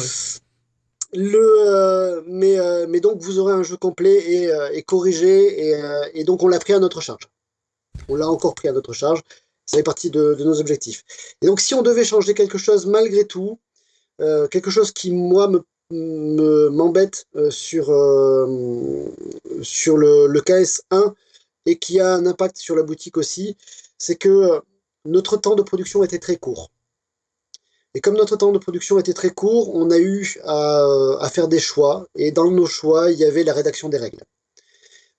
Le, euh, mais, euh, mais donc vous aurez un jeu complet et, et corrigé, et, et donc on l'a pris à notre charge. On l'a encore pris à notre charge. Ça fait partie de, nos objectifs. Et donc, si on devait changer quelque chose malgré tout, euh, quelque chose qui, moi, me m'embête euh, sur, euh, sur le, le, KS1 et qui a un impact sur la boutique aussi, c'est que notre temps de production était très court. Et comme notre temps de production était très court, on a eu à, faire des choix. Et dans nos choix, il y avait la rédaction des règles.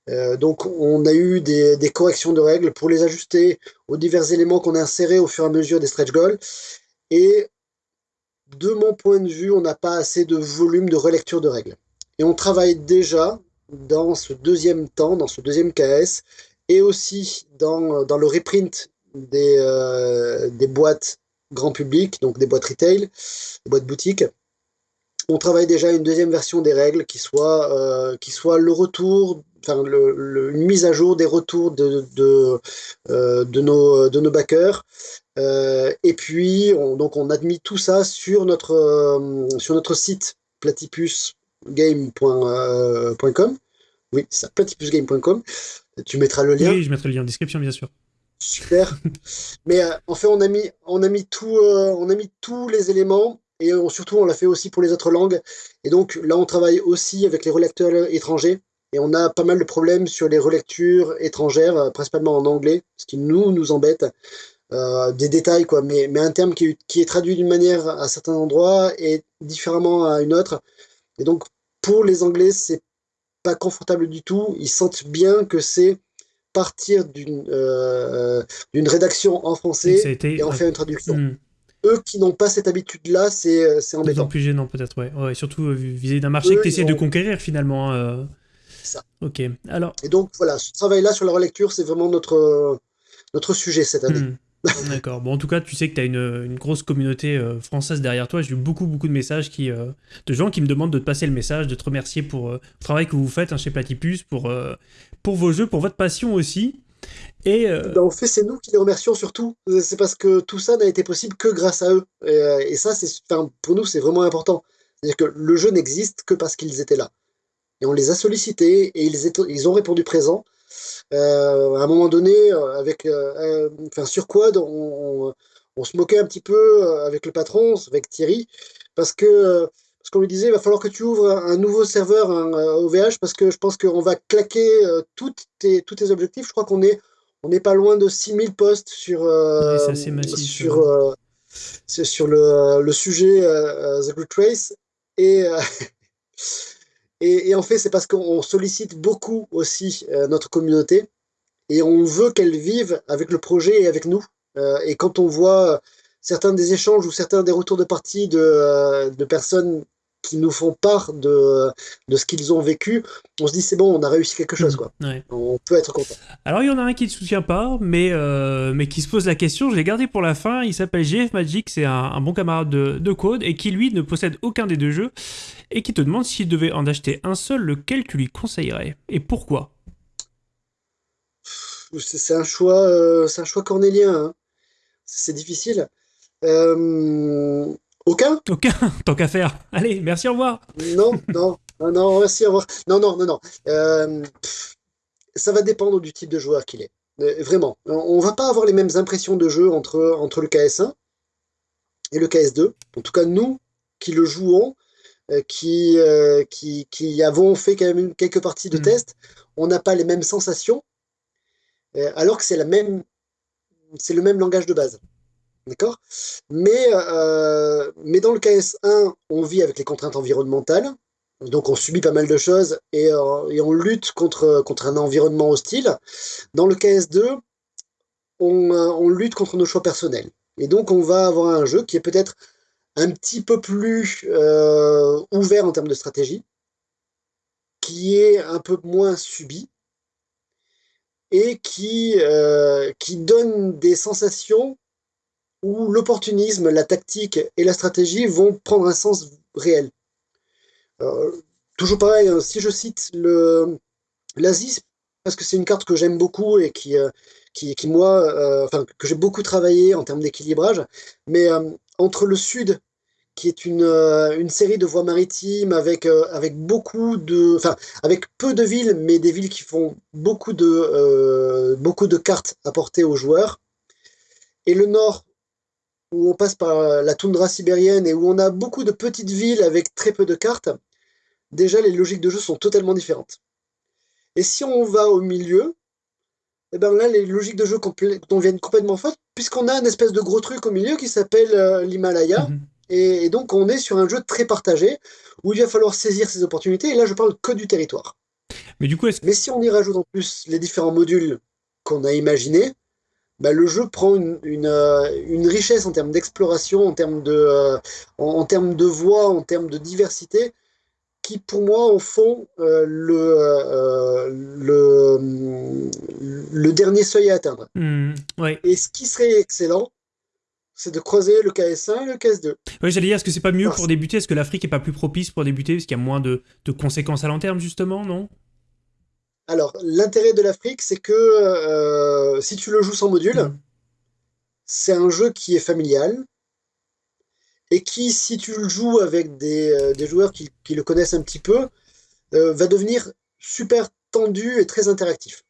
Euh, donc on a eu des, corrections de règles pour les ajuster aux divers éléments qu'on a insérés au fur et à mesure des stretch goals. Et de mon point de vue, on n'a pas assez de volume de relecture de règles. Et on travaille déjà dans ce deuxième temps, dans ce deuxième KS, et aussi dans, le reprint des, euh, des boîtes grand public, donc des boîtes retail, des boîtes boutiques. On travaille déjà une deuxième version des règles qui soit, euh, qui soit le retour enfin, une mise à jour des retours de, de, euh, nos, de nos backers. Euh, et puis, on, donc, on a mis tout ça sur notre, sur notre site platypusgame.com. oui, c'est platypusgame.com. Tu mettras le lien. Oui, je mettrai le lien en description, bien sûr. Super. Mais en fait, on a mis, on a mis, tout, on a mis tous les éléments et surtout, on l'a fait aussi pour les autres langues. Et donc, là, on travaille aussi avec les relecteurs étrangers. Et on a pas mal de problèmes sur les relectures étrangères, euh, principalement en anglais, ce qui nous, nous embête. Euh, des détails, quoi, mais, mais un terme qui, qui est traduit d'une manière à certains endroits et différemment à une autre. Et donc, pour les Anglais, c'est pas confortable du tout. Ils sentent bien que c'est partir d'une euh, rédaction en français et en faire une traduction. Hmm. Eux qui n'ont pas cette habitude-là, c'est embêtant. D'autant plus gênant peut-être, ouais. ouais. Surtout vis-à-vis d'un marché que tu essaies de conquérir finalement. Hein, ça. Ok. Alors. Et donc voilà, ce travail-là sur la relecture, c'est vraiment notre notre sujet cette année. Hmm. D'accord. Bon, en tout cas, tu sais que tu as une, une, grosse communauté euh, française derrière toi. J'ai eu beaucoup, beaucoup de messages qui, euh, de gens qui me demandent de te passer le message, de te remercier pour euh, le travail que vous faites hein, chez Platypus, pour, pour vos jeux, pour votre passion aussi. Et ben, en fait, c'est nous qui les remercions surtout. C'est parce que tout ça n'a été possible que grâce à eux. Et, et ça, c'est, pour nous, c'est vraiment important. C'est-à-dire que le jeu n'existe que parce qu'ils étaient là et on les a sollicités et ils, ont répondu présent. Euh, à un moment donné, euh, avec, euh, enfin, sur Quad, on, se moquait un petit peu avec le patron, avec Thierry, parce que parce qu'on lui disait il va falloir que tu ouvres un, nouveau serveur un, OVH parce que je pense qu'on va claquer toutes tes, tous tes objectifs. Je crois qu'on est on n'est pas loin de 6000 postes sur, sur, sur le, le sujet The Good Race. Et, Et, en fait, c'est parce qu'on sollicite beaucoup aussi euh, notre communauté et on veut qu'elle vive avec le projet et avec nous. Euh, et quand on voit certains des échanges ou certains des retours de partie de, euh, de personnes qui nous font part de, de ce qu'ils ont vécu, on se dit c'est bon, on a réussi quelque chose. Quoi. On peut être content. Alors il y en a un qui ne soutient pas, mais, euh, mais qui se pose la question, je l'ai gardé pour la fin, il s'appelle GF Magic, c'est un, bon camarade de, de, Code, et qui lui ne possède aucun des deux jeux, et qui te demande s'il devait en acheter un seul, lequel tu lui conseillerais, et pourquoi? C'est un choix, euh, c'est un choix cornélien, hein. c'est difficile. Euh, Aucun? Aucun, tant qu'à faire. Allez, merci, au revoir. Non, non, non, non, merci, au revoir. Non, non, non, non. Euh, ça va dépendre du type de joueur qu'il est. Euh, vraiment. On va pas avoir les mêmes impressions de jeu entre, entre le KS1 et le KS2. En tout cas, nous qui le jouons, euh, qui, qui, qui, avons fait quand même quelques parties de mm. test, on n'a pas les mêmes sensations, alors que c'est la même, c'est le même langage de base. D'accord? Mais, euh, mais dans le KS1, on vit avec les contraintes environnementales, donc on subit pas mal de choses et, euh, on lutte contre, contre un environnement hostile. Dans le KS2, on, euh, lutte contre nos choix personnels. Et donc on va avoir un jeu qui est peut-être un petit peu plus euh, ouvert en termes de stratégie, qui est un peu moins subi, et qui, euh, qui donne des sensations où l'opportunisme, la tactique et la stratégie vont prendre un sens réel. Euh, toujours pareil, hein, si je cite l'Asie, parce que c'est une carte que j'aime beaucoup et qui, euh, qui, moi, euh, enfin, que j'ai beaucoup travaillé en termes d'équilibrage, mais entre le sud, qui est une, une série de voies maritimes avec, avec beaucoup de, enfin, avec peu de villes, mais des villes qui font beaucoup de, beaucoup de cartes apportées aux joueurs, et le nord, où on passe par la toundra sibérienne et où on a beaucoup de petites villes avec très peu de cartes, déjà les logiques de jeu sont totalement différentes. Et si on va au milieu, et eh ben là les logiques de jeu viennent complètement fausses, puisqu'on a une espèce de gros truc au milieu qui s'appelle euh, l'Himalaya, mhm. et, donc on est sur un jeu très partagé, où il va falloir saisir ses opportunités, et là je parle que du territoire. Mais du coup, Mais si on y rajoute en plus les différents modules qu'on a imaginés, bah, le jeu prend une, une, euh, une richesse en termes d'exploration, en termes de, euh, en, termes de voix, en termes de diversité, qui pour moi en font euh, le, le, le dernier seuil à atteindre. Mmh, ouais. Et ce qui serait excellent, c'est de croiser le KS1 et le KS2. Oui, j'allais dire, est-ce que c'est pas mieux pour débuter? Est-ce que l'Afrique est pas plus propice pour débuter Parce qu'il y a moins de, de conséquences à long terme, justement, non? Alors, l'intérêt de l'Afrique, c'est que euh, si tu le joues sans module, mm. c'est un jeu qui est familial et qui, si tu le joues avec des, euh, joueurs qui, le connaissent un petit peu, euh, va devenir super tendu et très interactif.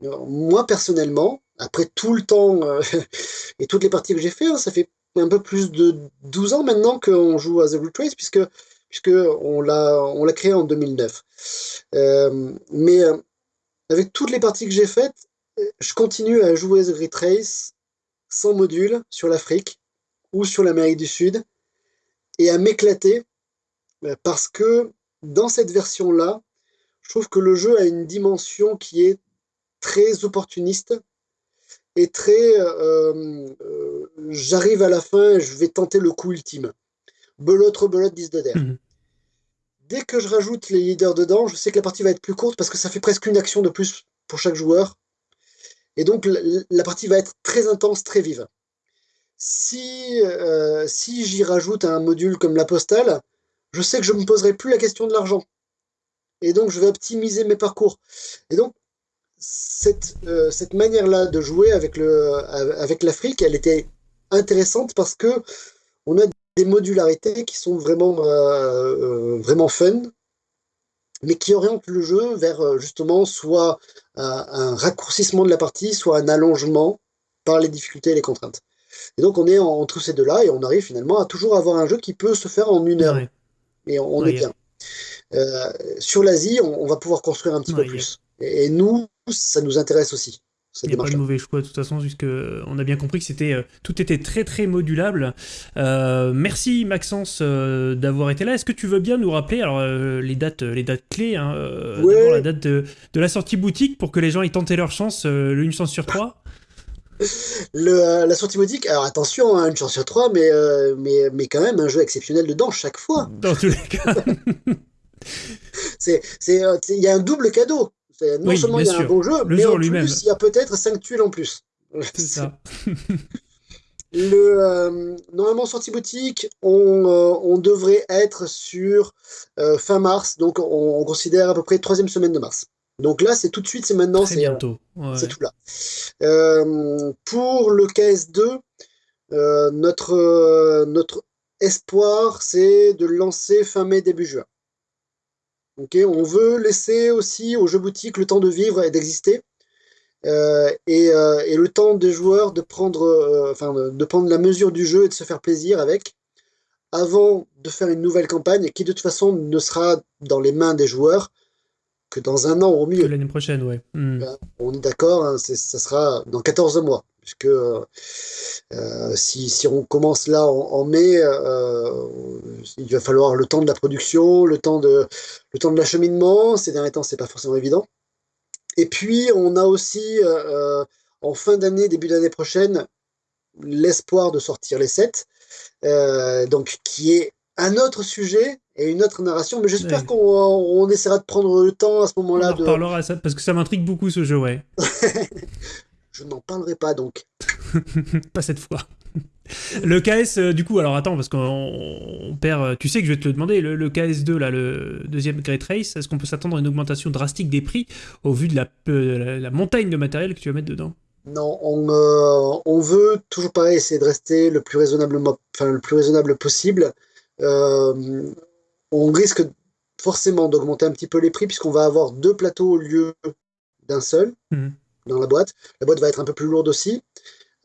moi, personnellement, après tout le temps et toutes les parties que j'ai fait, hein, ça fait un peu plus de 12 ans maintenant qu'on joue à The Blue Trace, puisque puisque on l'a on l'a créé en 2009. mais avec toutes les parties que j'ai faites, je continue à jouer The Great sans module sur l'Afrique ou sur l'Amérique du Sud et à m'éclater euh, parce que dans cette version-là, je trouve que le jeu a une dimension qui est très opportuniste et très euh, euh, j'arrive à la fin, je vais tenter le coup ultime. Belote, belote, 10 de der. Mhm dès que je rajoute les leaders dedans, je sais que la partie va être plus courte parce que ça fait presque une action de plus pour chaque joueur. Et donc la, partie va être très intense, très vive. Si, euh, si j'y rajoute un module comme la postale, je sais que je ne me poserai plus la question de l'argent. Et donc je vais optimiser mes parcours. Et donc cette, euh, cette manière-là de jouer avec, avec l'Afrique, elle était intéressante parce que on a des modularités qui sont vraiment, euh, euh, vraiment fun, mais qui orientent le jeu vers euh, justement soit un raccourcissement de la partie, soit un allongement par les difficultés et les contraintes. Et donc on est entre ces deux-là et on arrive finalement à toujours avoir un jeu qui peut se faire en une heure. Et on, est bien. sur l'Asie, on, va pouvoir construire un petit peu plus. et, nous, ça nous intéresse aussi. Il n'y a pas de mauvais choix de toute façon, puisque on a bien compris que c'était euh, tout était très très modulable. Euh, merci Maxence euh, d'avoir été là. Est-ce que tu veux bien nous rappeler alors les dates les dates clés, hein, la date de, la sortie boutique pour que les gens aient tenté leur chance, une chance sur trois. Le, la sortie boutique, alors attention, hein, une chance sur trois, mais, mais, mais quand même un jeu exceptionnel dedans chaque fois. Dans tous les cas. Il y a un double cadeau. Non seulement il y a un bon jeu, mais en plus, il y a peut-être 5 tuiles en plus. C'est ça. Le, euh, normalement, sortie boutique, on, euh, on, devrait être sur euh, fin mars, donc on, considère à peu près troisième semaine de mars. Donc là, c'est tout de suite, c'est maintenant, c'est bientôt. C'est tout là. pour le KS2, notre, notre espoir, c'est de lancer fin mai, début juin. On veut laisser aussi aux jeux boutiques le temps de vivre et d'exister. Euh, et, euh, et, le temps des joueurs de prendre, euh, enfin, de prendre la mesure du jeu et de se faire plaisir avec, avant de faire une nouvelle campagne qui de toute façon ne sera dans les mains des joueurs que dans un an au mieux. L'année prochaine, ouais. Hmm. On est d'accord, hein, ça sera dans 14 mois puisque euh, si, si, on commence là en, mai, euh, il va falloir le temps de la production, le temps de, le temps de l'acheminement. Ces derniers temps, c'est pas forcément évident. Et puis, on a aussi, euh, en fin d'année, début d'année prochaine, l'espoir de sortir les 7, donc qui est un autre sujet et une autre narration, mais j'espère qu'on on essaiera de prendre le temps à ce moment-là. On en reparlera ça, parce que ça m'intrigue beaucoup ce jeu, ouais. je n'en parlerai pas donc. pas cette fois. Le KS, euh, du coup, alors attends, parce qu'on perd. Euh, tu sais que je vais te le demander, le, KS2, là, le deuxième Great Race, est-ce qu'on peut s'attendre à une augmentation drastique des prix au vu de la, euh, la, montagne de matériel que tu vas mettre dedans? Non, on, on, veut toujours pareil, essayer de rester le plus raisonnablement, enfin, le plus raisonnable possible. on risque forcément d'augmenter un petit peu les prix puisqu'on va avoir deux plateaux au lieu d'un seul. Mmh dans la boîte. La boîte va être un peu plus lourde aussi.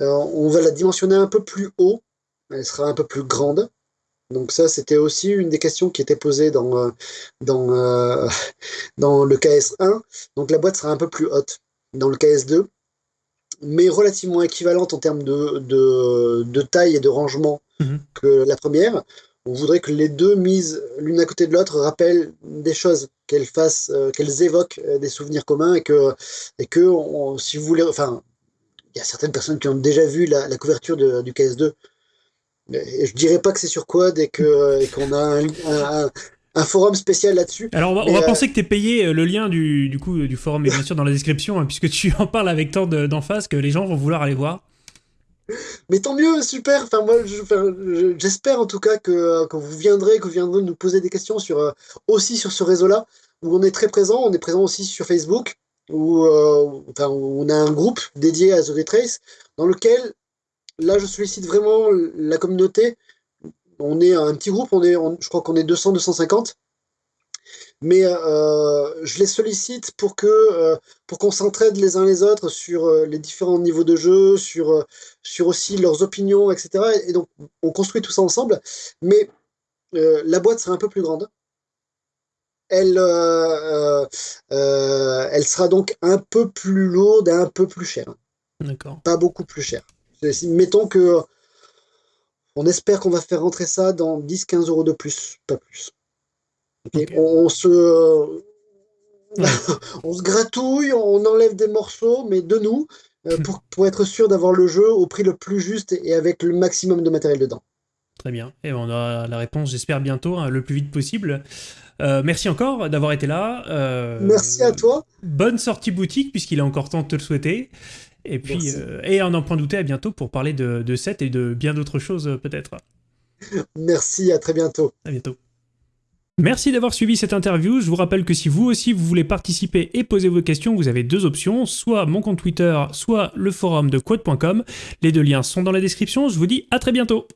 Euh, on va la dimensionner un peu plus haut. Elle sera un peu plus grande. Donc ça, c'était aussi une des questions qui était posée dans, euh, dans, euh, dans le KS1. Donc la boîte sera un peu plus haute dans le KS2, mais relativement équivalente en termes de, de, taille et de rangement mhm. que la première. On voudrait que les deux mises l'une à côté de l'autre rappellent des choses, qu'elles fassent, euh, qu'elles évoquent euh, des souvenirs communs et que, et que si vous voulez, enfin, il y a certaines personnes qui ont déjà vu la, couverture du KS2. Et je dirais pas que c'est sur Quad et que qu'on a un, forum spécial là-dessus. Alors on va, euh, penser que tu es payé le lien du, du, coup du forum est bien sûr dans la description hein, puisque tu en parles avec tant d'emphase que les gens vont vouloir aller voir. Mais tant mieux, super. J'espère en tout cas que, que, vous viendrez, que vous viendrez nous poser des questions euh, aussi sur ce réseau-là, où on est très présent. On est présent aussi sur Facebook, où, euh, on a un groupe dédié à The Retrace, dans lequel, là, je sollicite vraiment la communauté. On est un petit groupe, on est, je crois qu'on est 200-250 mais euh, je les sollicite pour que euh, pour qu'on s'entraide les uns les autres sur euh, les différents niveaux de jeu, sur sur aussi leurs opinions, etc. Et donc on construit tout ça ensemble, mais la boîte sera un peu plus grande. Elle, elle sera donc un peu plus lourde et un peu plus chère. D'accord. Pas beaucoup plus chère. Mettons que on espère qu'on va faire rentrer ça dans 10-15 euros de plus, pas plus. On, se, on se gratouille, on enlève des morceaux, mais de nous, euh, hmm. pour, pour, être sûr d'avoir le jeu au prix le plus juste et avec le maximum de matériel dedans. Très bien. Et on a la réponse, j'espère, bientôt, hein, le plus vite possible. Euh, merci encore d'avoir été là. Euh, merci à toi. Bonne sortie boutique, puisqu'il est encore temps de te le souhaiter. Et puis, et en en point douter à bientôt pour parler de, de et de bien d'autres choses, peut-être. Merci, à très bientôt. À bientôt. Merci d'avoir suivi cette interview. Je vous rappelle que si vous aussi vous voulez participer et poser vos questions, vous avez deux options, soit mon compte Twitter, soit le forum de quote.com. Les deux liens sont dans la description. Je vous dis à très bientôt.